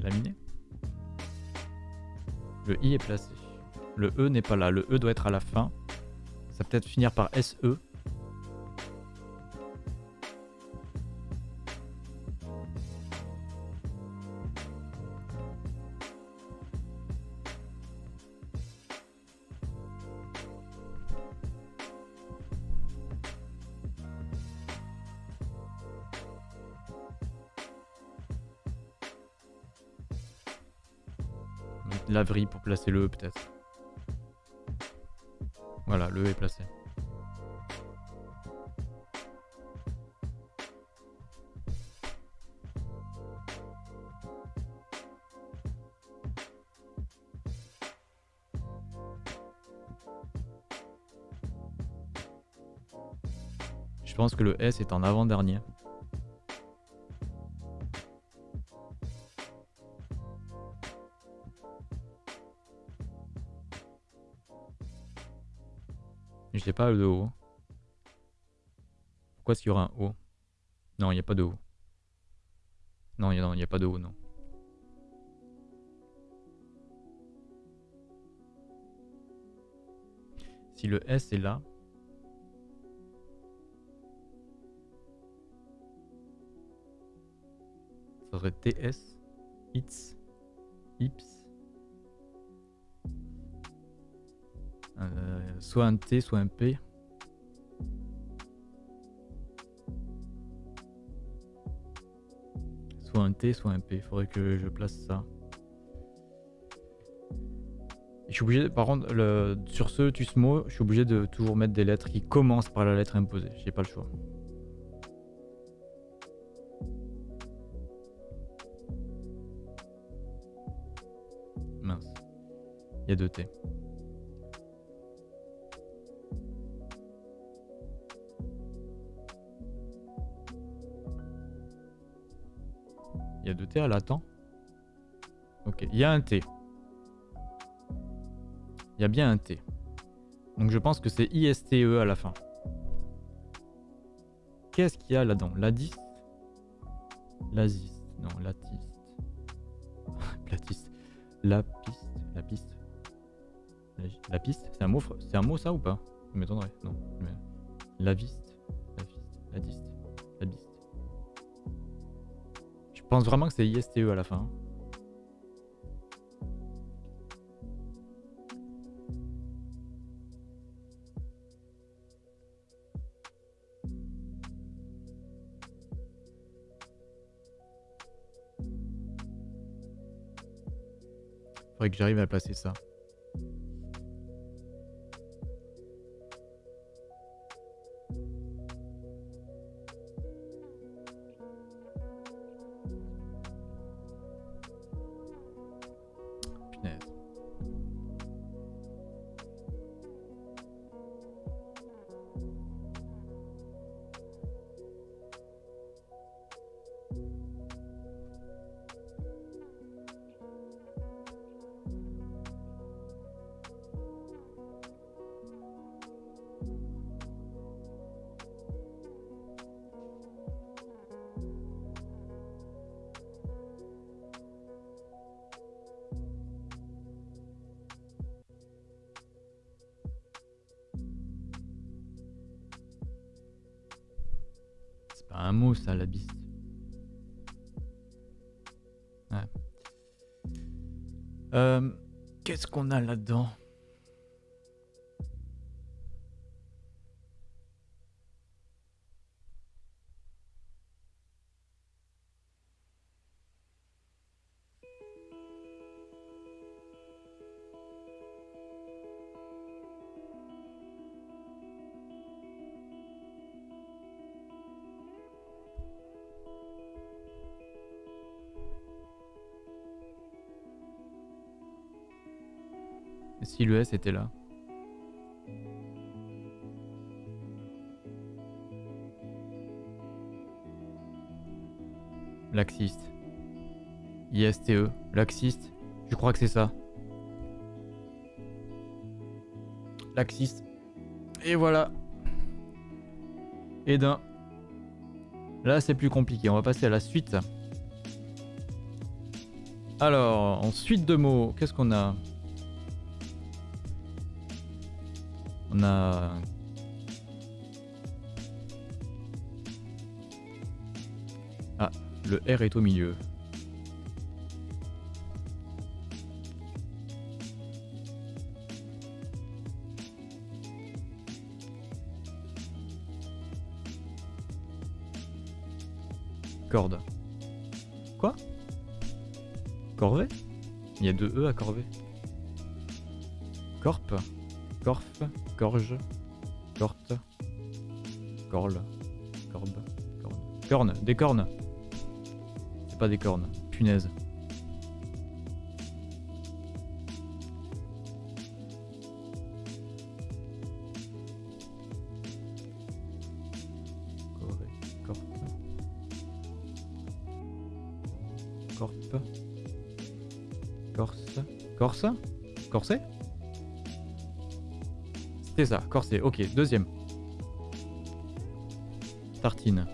Laminé. Le I est placé. Le E n'est pas là. Le E doit être à la fin. Ça peut être finir par SE. Laverie pour placer le E peut-être. Voilà, le E est placé. Je pense que le S est en avant-dernier. Pas de O. Pourquoi est-ce qu'il y aura un O? Non, il n'y a pas de O. Non, il n'y a, a, pas de O, non. Si le S est là, ça serait TS, ITS, IPS. Soit un T, soit un P. Soit un T, soit un P. Faudrait que je place ça. Je suis obligé, par contre, sur ce Tusmo, je suis obligé de toujours mettre des lettres qui commencent par la lettre imposée. J'ai pas le choix. Mince. Il y a deux T. Il y a deux T à l'attend. Ok, il y a un T. Il y a bien un T. Donc je pense que c'est ISTE à la fin. Qu'est-ce qu'il y a là-dedans? Ladiste Laziste. Non, latiste. Platiste. La piste. La piste. La piste C'est un mot C'est un mot ça ou pas? Je m'étonnerais. Non. La viste. La viste. La diste. La biste. Je pense vraiment que c'est ISTE à la fin. Faudrait que j'arrive à placer ça. Si le S était là. Laxiste. ISTE. Laxiste. Je crois que c'est ça. Laxiste. Et voilà. Et d'un. Là, c'est plus compliqué. On va passer à la suite. Alors, en suite de mots, qu'est-ce qu'on a? Ah, le R est au milieu. Corde. Quoi? Corvée? Il y a deux E à Corvée. Corp? Corf Corge, Corte, Corle, Corbe, Corne. Corne, des cornes. C'est pas des cornes, punaise. C'est ça, corset. Ok, deuxième. Tartine.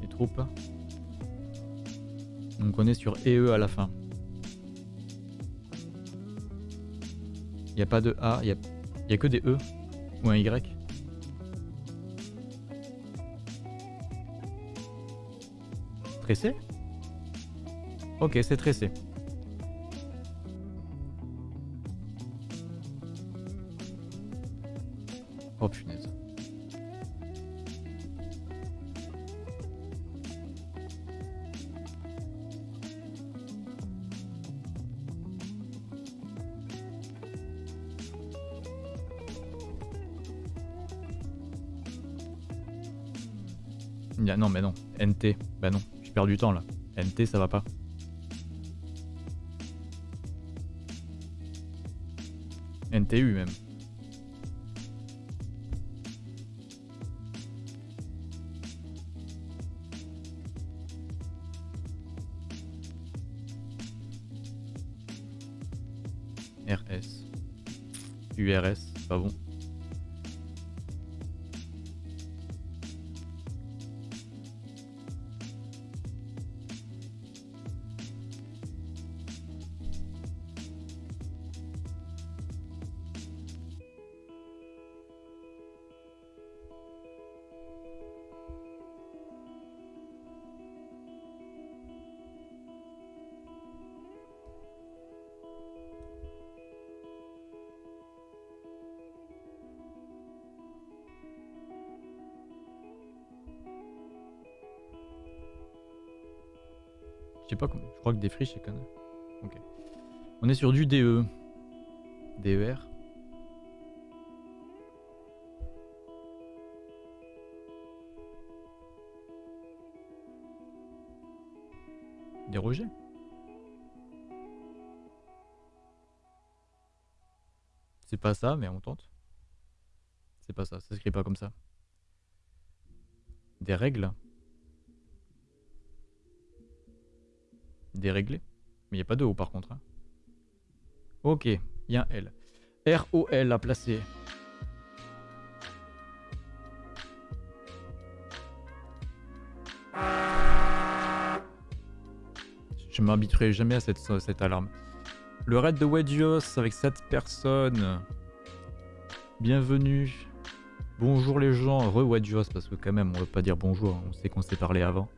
Les troupes. Donc on est sur EE à la fin. Il a pas de A, il n'y a, a que des E ou un Y. Pressé Ok, c'est tressé. Oh punaise. Non mais non, NT, bah non, je perds du temps là. NT ça va pas. Je sais pas comment. Je crois que des friches, c'est quand Ok. On est sur du DE. DER. Des rejets? C'est pas ça, mais on tente. C'est pas ça, ça s'écrit pas comme ça. Des règles? Déréglé. Mais il n'y a pas de O par contre. Hein. Ok, il y a un L. R-O-L à placer. Je m'habituerai jamais à cette, alarme. Le raid de Wedgios avec 7 personnes. Bienvenue. Bonjour les gens, re-Wedgios, parce que quand même, on veut pas dire bonjour, hein. on sait qu'on s'est parlé avant.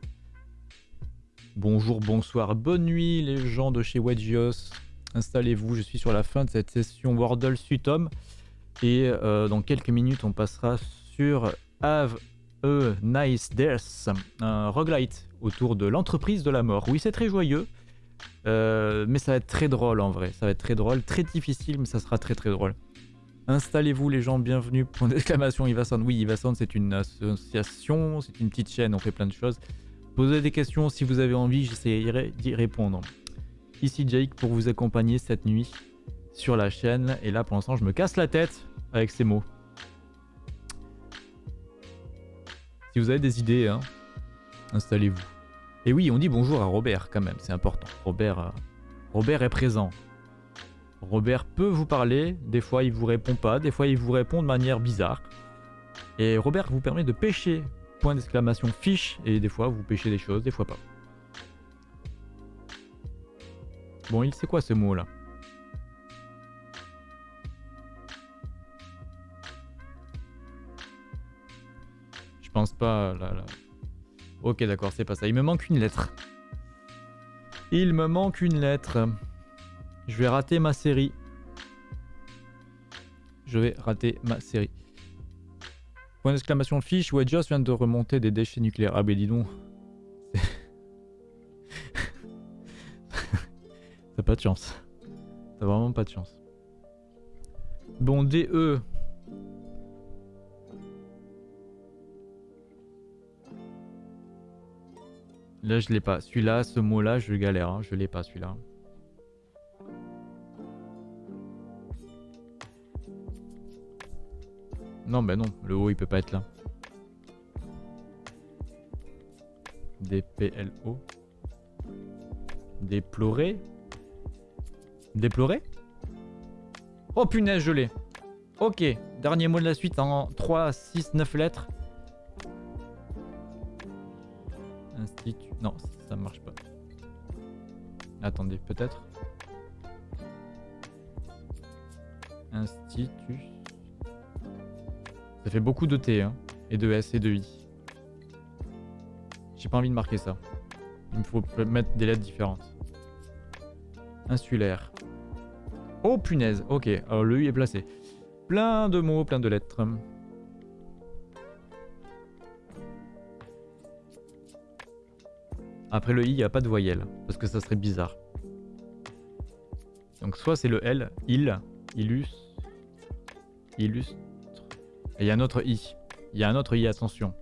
Bonjour, bonsoir, bonne nuit les gens de chez Wedgios. Installez-vous, je suis sur la fin de cette session Wordle Sutom. Et euh, dans quelques minutes, on passera sur Have a Nice Death, un roguelite autour de l'entreprise de la mort. Oui, c'est très joyeux, euh, mais ça va être très drôle en vrai. Ça va être très drôle, très difficile, mais ça sera très très drôle. Installez-vous les gens, bienvenue. Point d'exclamation Ivasound. Oui, Ivasound c'est une association, c'est une petite chaîne, on fait plein de choses. Posez des questions si vous avez envie, j'essaierai d'y répondre. Ici Jake pour vous accompagner cette nuit sur la chaîne. Et là pour l'instant je me casse la tête avec ces mots. Si vous avez des idées, hein, installez-vous. Et oui, on dit bonjour à Robert quand même, c'est important. Robert, euh, Robert est présent. Robert peut vous parler, des fois il vous répond pas, des fois il vous répond de manière bizarre. Et Robert vous permet de pêcher, point d'exclamation fiche, et des fois vous pêchez des choses, des fois pas. Bon, il sait quoi ce mot là Je pense pas là, là. Ok d'accord, c'est pas ça. Il me manque une lettre. Il me manque une lettre. Je vais rater ma série. Je vais rater ma série. Point d'exclamation fiche, Wedgeos vient de remonter des déchets nucléaires. Ah ben dis donc. T'as pas de chance. T'as vraiment pas de chance. Bon, DE. Là, je l'ai pas. Celui-là, ce mot-là, je galère. Hein. Je l'ai pas, celui-là. Non, ben non, le haut il peut pas être là. DPLO. Déplorer Déplorer? Oh punaise, je l'ai. Ok, dernier mot de la suite en 3, 6, 9 lettres. Institut. Non, ça marche pas. Attendez, peut-être? Institut. Ça fait beaucoup de T, hein, et de S et de I. J'ai pas envie de marquer ça. Il me faut mettre des lettres différentes. Insulaire. Oh punaise, ok, alors le I est placé. Plein de mots, plein de lettres. Après le I, il n'y a pas de voyelle, parce que ça serait bizarre. Donc soit c'est le L, il, illustre, illustre, il y a un autre I. Il y a un autre I, attention.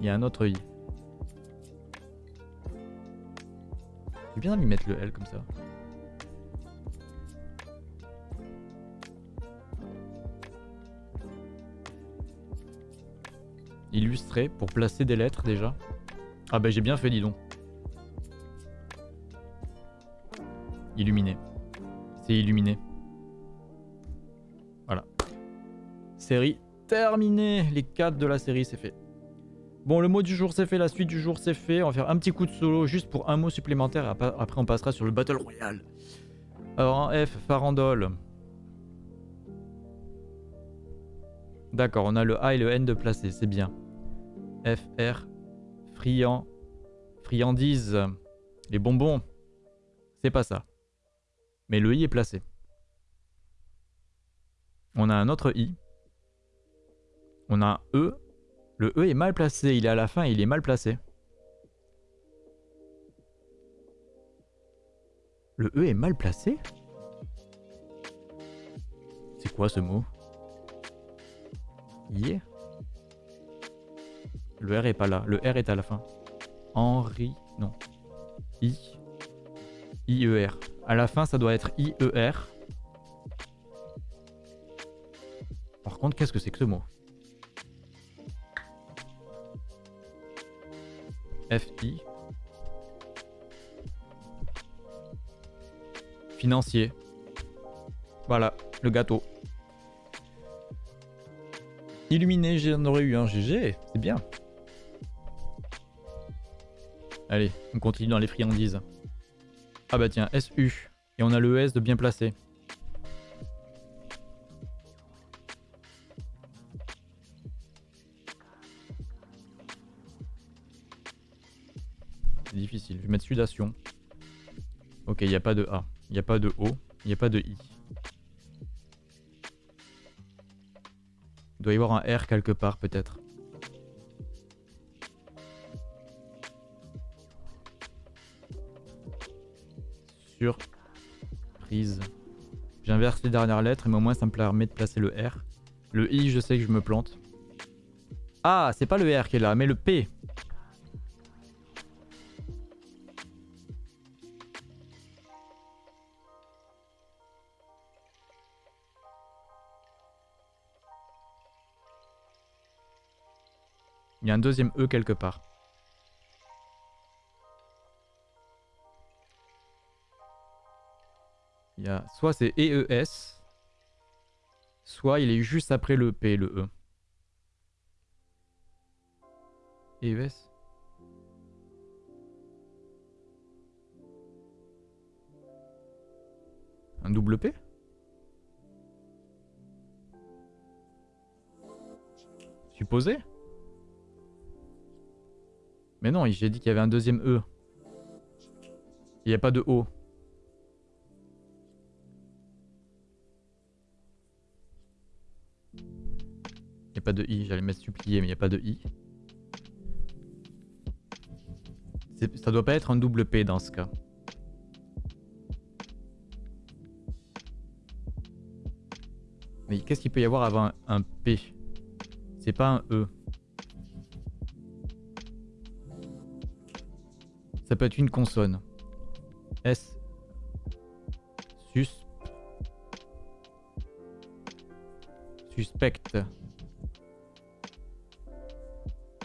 Il y a un autre I. J'ai bien envie de mettre le L comme ça. Illustrer pour placer des lettres déjà. Ah bah j'ai bien fait dis donc. Illuminé. C'est illuminé. Série terminée. Les 4 de la série, c'est fait. Bon, le mot du jour, c'est fait. La suite du jour, c'est fait. On va faire un petit coup de solo juste pour un mot supplémentaire. Après, on passera sur le Battle Royale. Alors, en F, farandole. D'accord, on a le A et le N de placé. C'est bien. F, R, friand, friandise, les bonbons. C'est pas ça. Mais le I est placé. On a un autre I. On a un E. Le E est mal placé. Il est à la fin il est mal placé. Le E est mal placé? C'est quoi ce mot? Yeah. Le R est pas là. Le R est à la fin. Henri. Non. I. I-E-R. À la fin, ça doit être I-E-R. Par contre, qu'est-ce que c'est que ce mot? FI. Financier. Voilà, le gâteau. Illuminé, j'en aurais eu un GG, c'est bien. Allez, on continue dans les friandises. Ah bah tiens, SU. Et on a le S de bien placé. Mettre sudation. Ok, il n'y a pas de A. Il n'y a pas de O. Il n'y a pas de I. Il doit y avoir un R quelque part peut-être. Surprise. J'inverse les dernières lettres, mais au moins ça me permet de placer le R. Le I, je sais que je me plante. Ah, c'est pas le R qui est là, mais le P. Il y a un deuxième E quelque part. Il y a soit c'est EES, soit il est juste après le P, le E. EES Un double P? Supposé? Mais non, j'ai dit qu'il y avait un deuxième E. Il n'y a pas de O. Il n'y a pas de I. J'allais mettre supplier, mais il n'y a pas de I. Ça doit pas être un double P dans ce cas. Mais qu'est-ce qu'il peut y avoir avant un P? C'est pas un E. Ça peut être une consonne. S. Sus. Suspecte.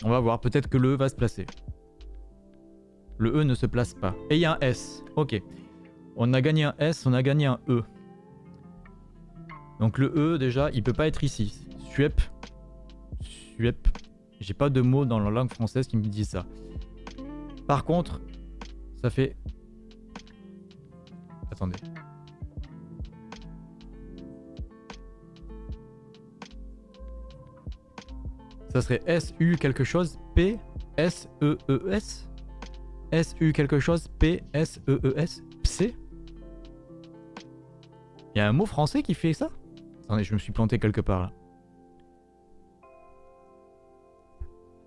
On va voir, peut-être que le E va se placer. Le E ne se place pas. Et il y a un S. Ok. On a gagné un S, on a gagné un E. Donc le E, déjà, il peut pas être ici. Suep. Suep. J'ai pas de mots dans la langue française qui me dit ça. Par contre, ça fait... Attendez. Ça serait SU quelque chose P S E E S? SU quelque chose P S E E S? Pc Il y a un mot français qui fait ça? Attendez, je me suis planté quelque part là.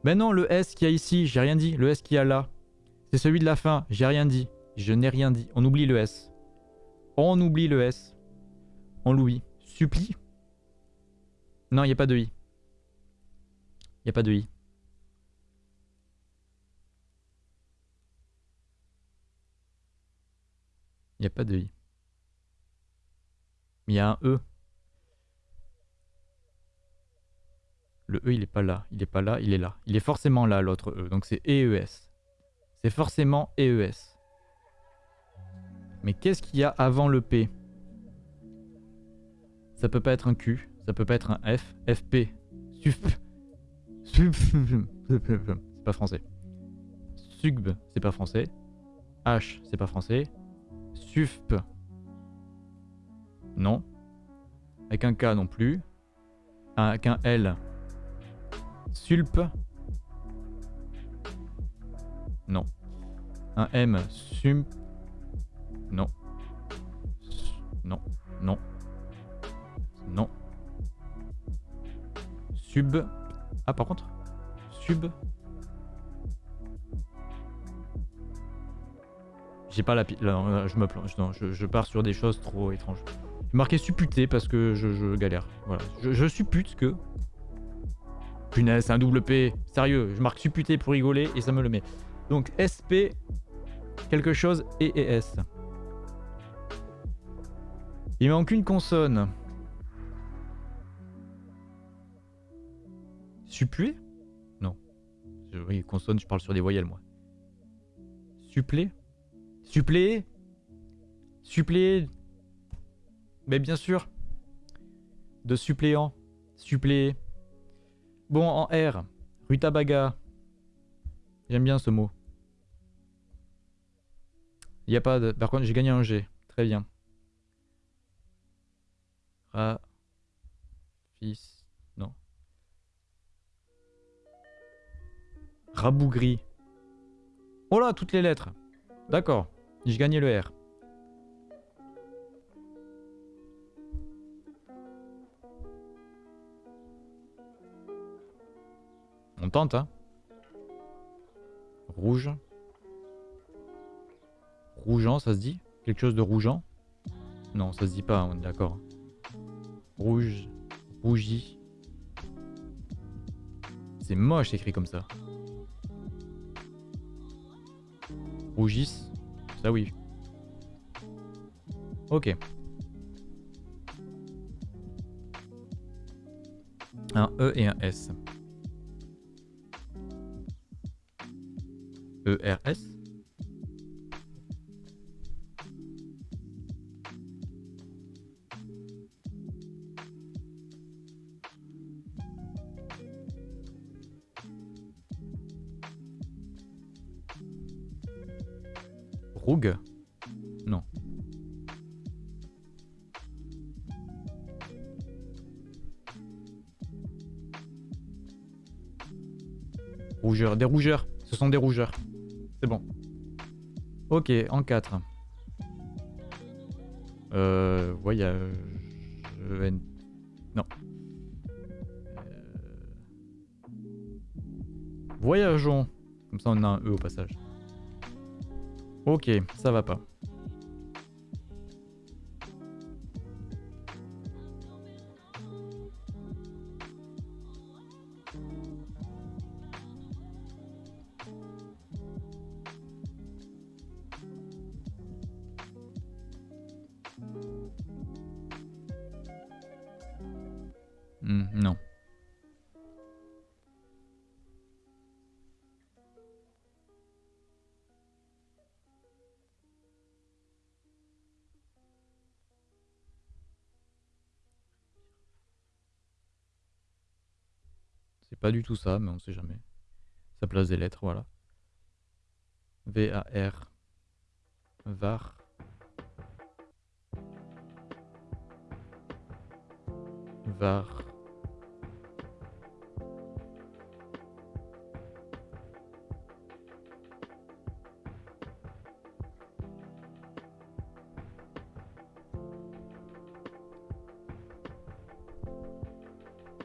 Ben non, le S qu'il y a ici, j'ai rien dit. Le S qu'il y a là. C'est celui de la fin. J'ai rien dit. Je n'ai rien dit. On oublie le S. On oublie le S. On l'oublie. Supplie? Non, il n'y a pas de I. Il n'y a pas de I. Il n'y a pas de I. Il y a un E. Le E, il est pas là. Il est pas là, il est là. Il est forcément là, l'autre E. Donc c'est EES. C'est forcément EES. Mais qu'est-ce qu'il y a avant le P? Ça peut pas être un Q, ça peut pas être un F, FP, SUP, SUP, c'est pas français. SUGB, c'est pas français. H, c'est pas français. SUFP, non. Avec un K non plus. Avec un L, SULP, non. Un M. Sum. Non. Non. Non. Non. Sub. Ah, par contre. Sub. J'ai pas la pile. je me plonge. Non, je, pars sur des choses trop étranges. Je marqué supputé parce que je, galère. Voilà. Je, suppute que. Punaise, c'est un double P. Sérieux, je marque supputé pour rigoler et ça me le met. Donc SP, quelque chose et ES. Il manque une consonne. Suppléé Non. Oui, consonne, je parle sur des voyelles, moi. Supplé? Suppléé Suppléé Mais bien sûr. De suppléant. Suppléé. Bon, en R. Rutabaga. J'aime bien ce mot. Il a pas de... Par contre, j'ai gagné un G. Très bien. Ra... Fils... Non. Rabougri. Oh là, toutes les lettres. D'accord. J'ai gagné le R. On tente, hein. Rouge. Rougeant, ça se dit Quelque chose de rougeant Non, ça se dit pas, on est d'accord. Rouge. Rougi. C'est moche écrit comme ça. Rougis. Ça oui. Ok. Un E et un S. ERS Des rougeurs. Ce sont des rougeurs. C'est bon. Ok, en 4. Euh, voyage... Non. Euh... Voyageons. Comme ça on a un E au passage. Ok, ça va pas. C'est pas du tout ça, mais on sait jamais. Ça place des lettres, voilà. V-A-R. VAR. VAR.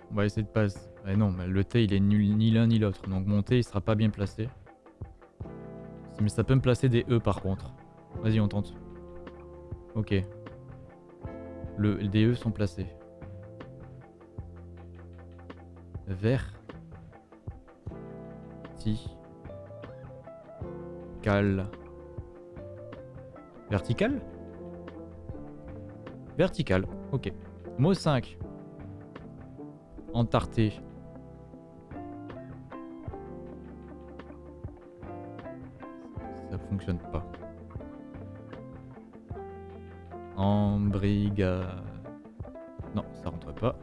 On va essayer de passer. Eh non, mais le T il est nul ni l'un ni l'autre. Donc mon T il sera pas bien placé. Mais ça peut me placer des E par contre. Vas-y, on tente. Ok. Le, des E sont placés. Vert. Ti. Cal. Vertical? Vertical, ok. Mot 5. Entarté. Fonctionne pas. Embriga... Non, ça rentre pas.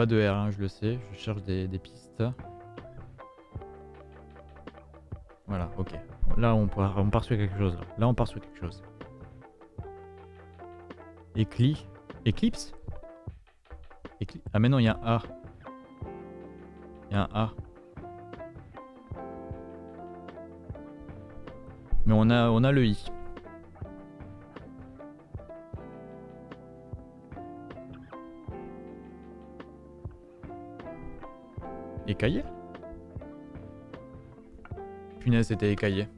Pas de R1, je le sais. Je cherche des, pistes. Voilà, ok. Là, on part, on part sur quelque chose. Là. là, on part sur quelque chose. Écli... Eclipse Écli- Ah mais non, il y a un A. Il y a un A. Mais on a, on a le I. Écaillé? Punaise, c'était écaillé.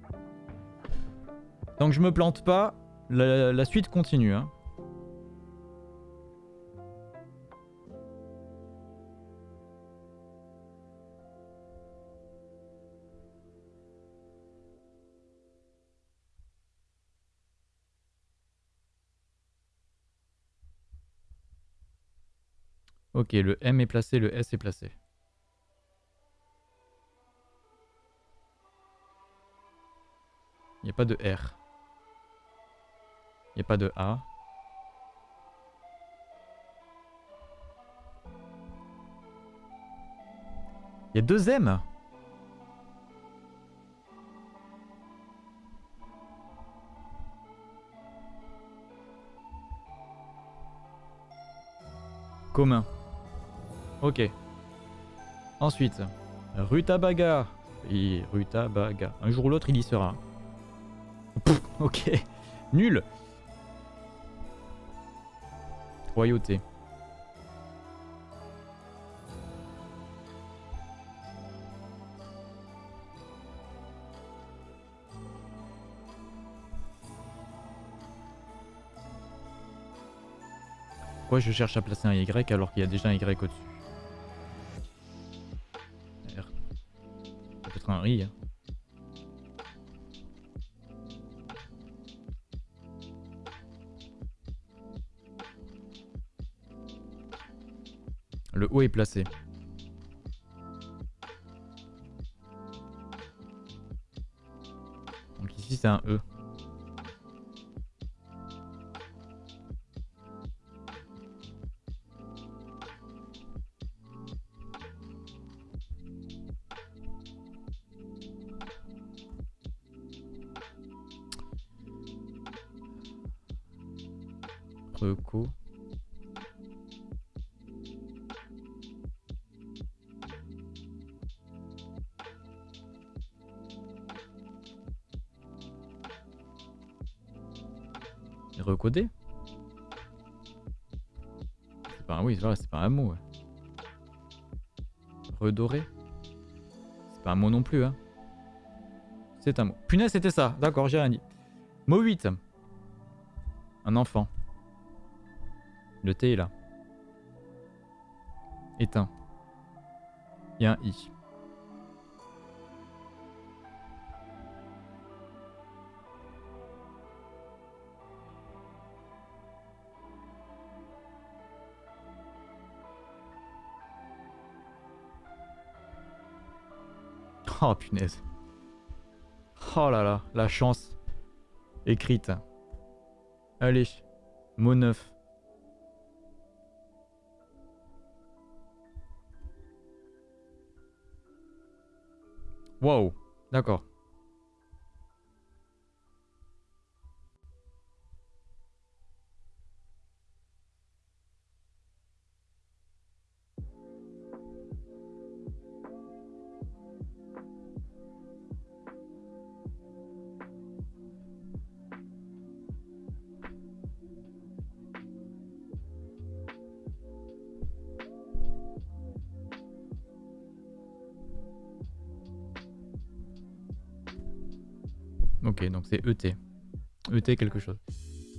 Tant que je me plante pas, la, suite continue. Hein. Ok, le M est placé, le S est placé. Il n'y a pas de R. Il n'y a pas de A. Il y a deux M Commun. Ok. Ensuite, Rutabaga. Et Rutabaga. Un jour ou l'autre, il y sera. Ok. Nul. Royauté. Pourquoi je cherche à placer un Y alors qu'il y a déjà un Y au-dessus? Peut-être un I. Hein. Le O est placé. Donc ici c'est un E. C'est pas un... Oui, c'est pas un mot. Ouais. Redoré? C'est pas un mot non plus, hein. C'est un mot. Punaise, c'était ça. D'accord, j'ai rien. Mot 8. Un enfant. Le T est là. Éteint. Il y a un I. Oh punaise. Oh là là, la chance écrite. Allez, mot neuf. Wow, d'accord. Donc c'est ET. ET quelque chose.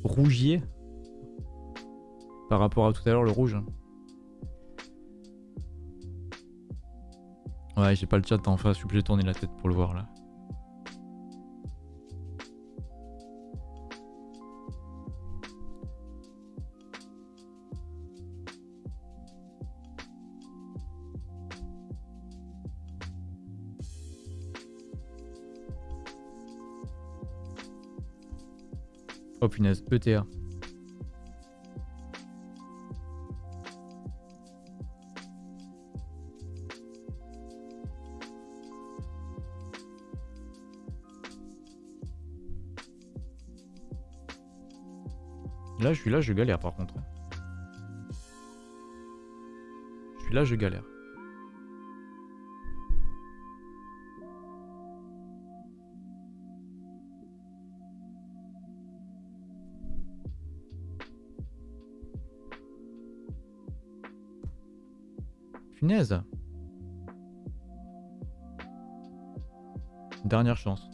Rougier Par rapport à tout à l'heure, le rouge. Ouais, j'ai pas le chat en face, je suis obligé de tourner la tête pour le voir là. ETA. Là, je suis là, je galère par contre. Je suis là, je galère. Dernière chance.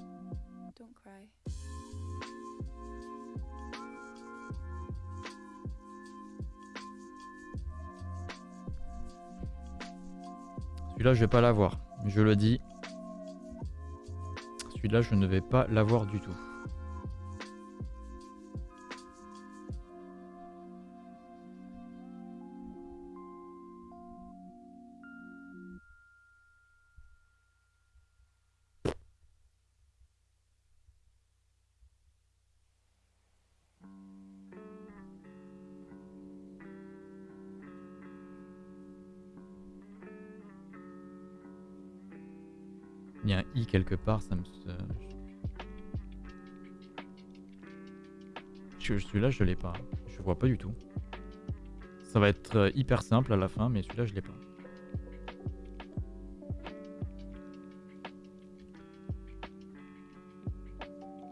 Celui-là, je vais pas l'avoir. Je le dis. Celui-là, je ne vais pas l'avoir du tout. Part, ça me. Celui-là, je l'ai pas. Je vois pas du tout. Ça va être euh, hyper simple à la fin, mais celui-là, je l'ai pas.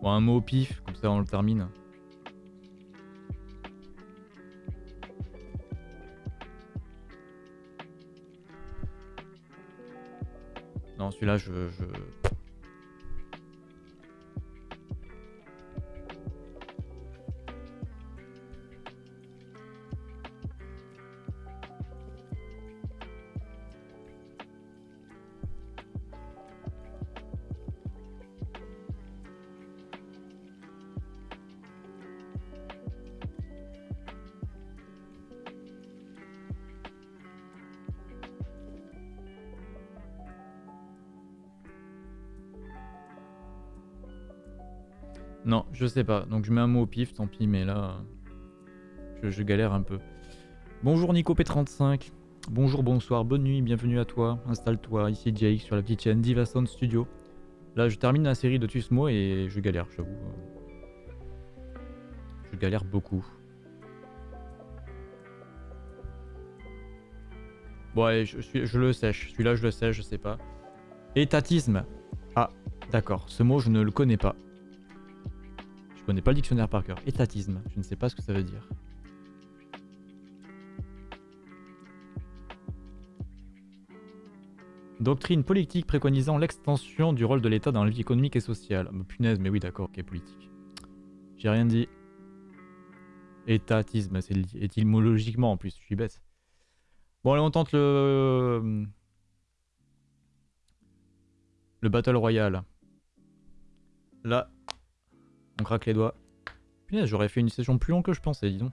Bon, un mot au pif, comme ça on le termine. Non, celui-là, je, je... je sais pas. Donc je mets un mot au pif, tant pis, mais là, je, galère un peu. Bonjour Nico P35. Bonjour, bonsoir, bonne nuit, bienvenue à toi. Installe-toi, ici Jake sur la petite chaîne Diva Sound Studio. Là, je termine la série de Tusmo et je galère, j'avoue. Je galère beaucoup. Bon, allez, je, je le sèche. Celui-là, je le sèche, je sais pas. Étatisme. Ah, d'accord. Ce mot, je ne le connais pas connais pas le dictionnaire par cœur. Étatisme, je ne sais pas ce que ça veut dire. Doctrine politique préconisant l'extension du rôle de l'État dans la vie économique et sociale. Oh, punaise, mais oui, d'accord, ok, politique. J'ai rien dit. Étatisme, c'est étymologiquement en plus, je suis bête. Bon, allez, on tente le. Le Battle Royale. Là, on craque les doigts. Punaise, j'aurais fait une session plus longue que je pensais, dis.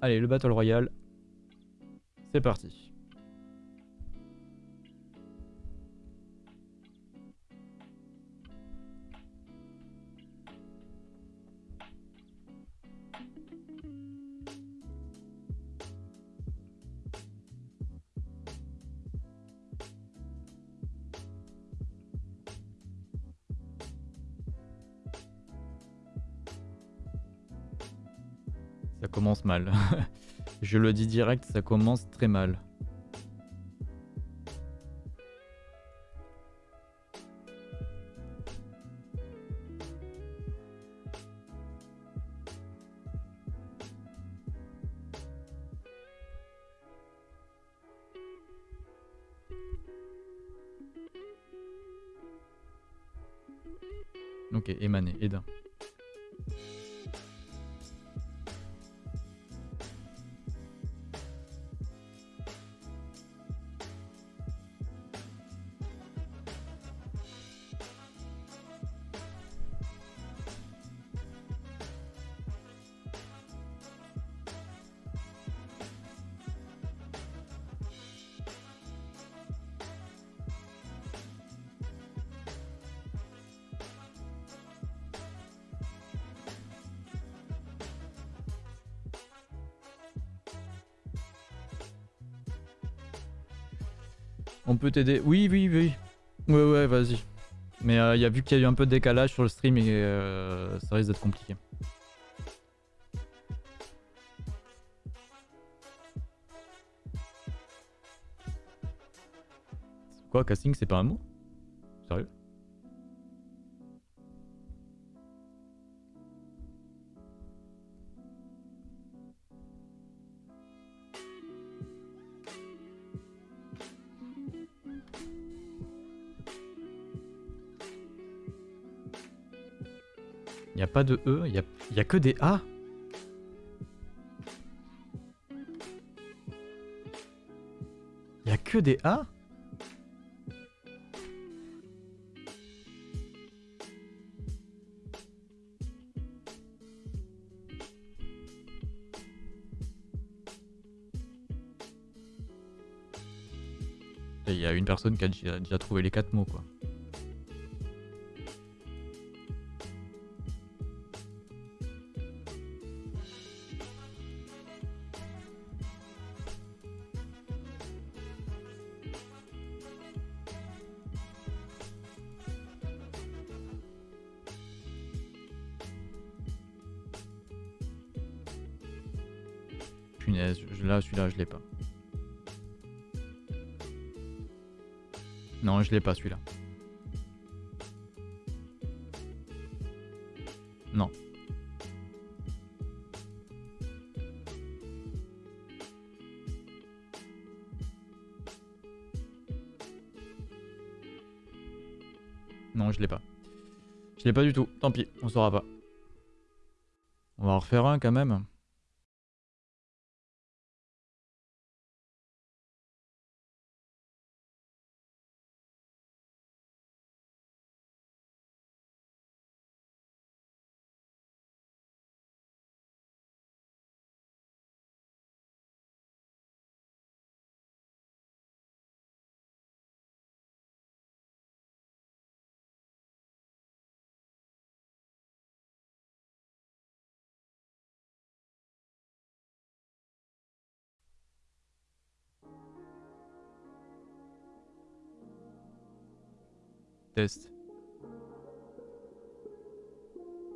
Allez, le Battle Royale. C'est parti. Je le dis direct, ça commence très mal. Oui, oui, oui. Ouais, ouais, vas-y. Mais il euh, y a vu qu'il y a eu un peu de décalage sur le stream et euh, ça risque d'être compliqué. Quoi, casting, c'est pas un mot? De E, il y a, que des A. Il a que des A Il y a une personne qui a déjà trouvé les quatre mots, quoi. L'ai pas celui-là. Non. Non, je l'ai pas. Je l'ai pas du tout. Tant pis, on saura pas. On va en refaire un quand même.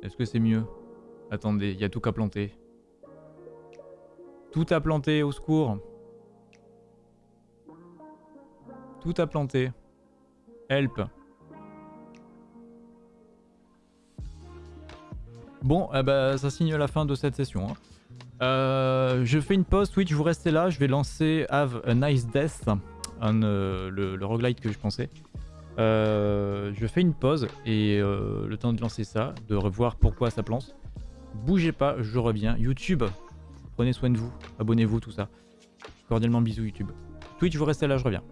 Est-ce que c'est mieux? Attendez, il y a tout qu'à planter. Tout à planter, au secours. Tout à planter. Help. Bon, eh ben, ça signe la fin de cette session. hein. Euh, je fais une pause Twitch, vous restez là. Je vais lancer Have a Nice Death, euh, le, le que je pensais. Euh, je fais une pause et euh, le temps de lancer ça, de revoir pourquoi ça plante. Bougez pas, je reviens. YouTube, prenez soin de vous, abonnez-vous, tout ça. Cordialement bisous YouTube. Twitch, vous restez là, je reviens.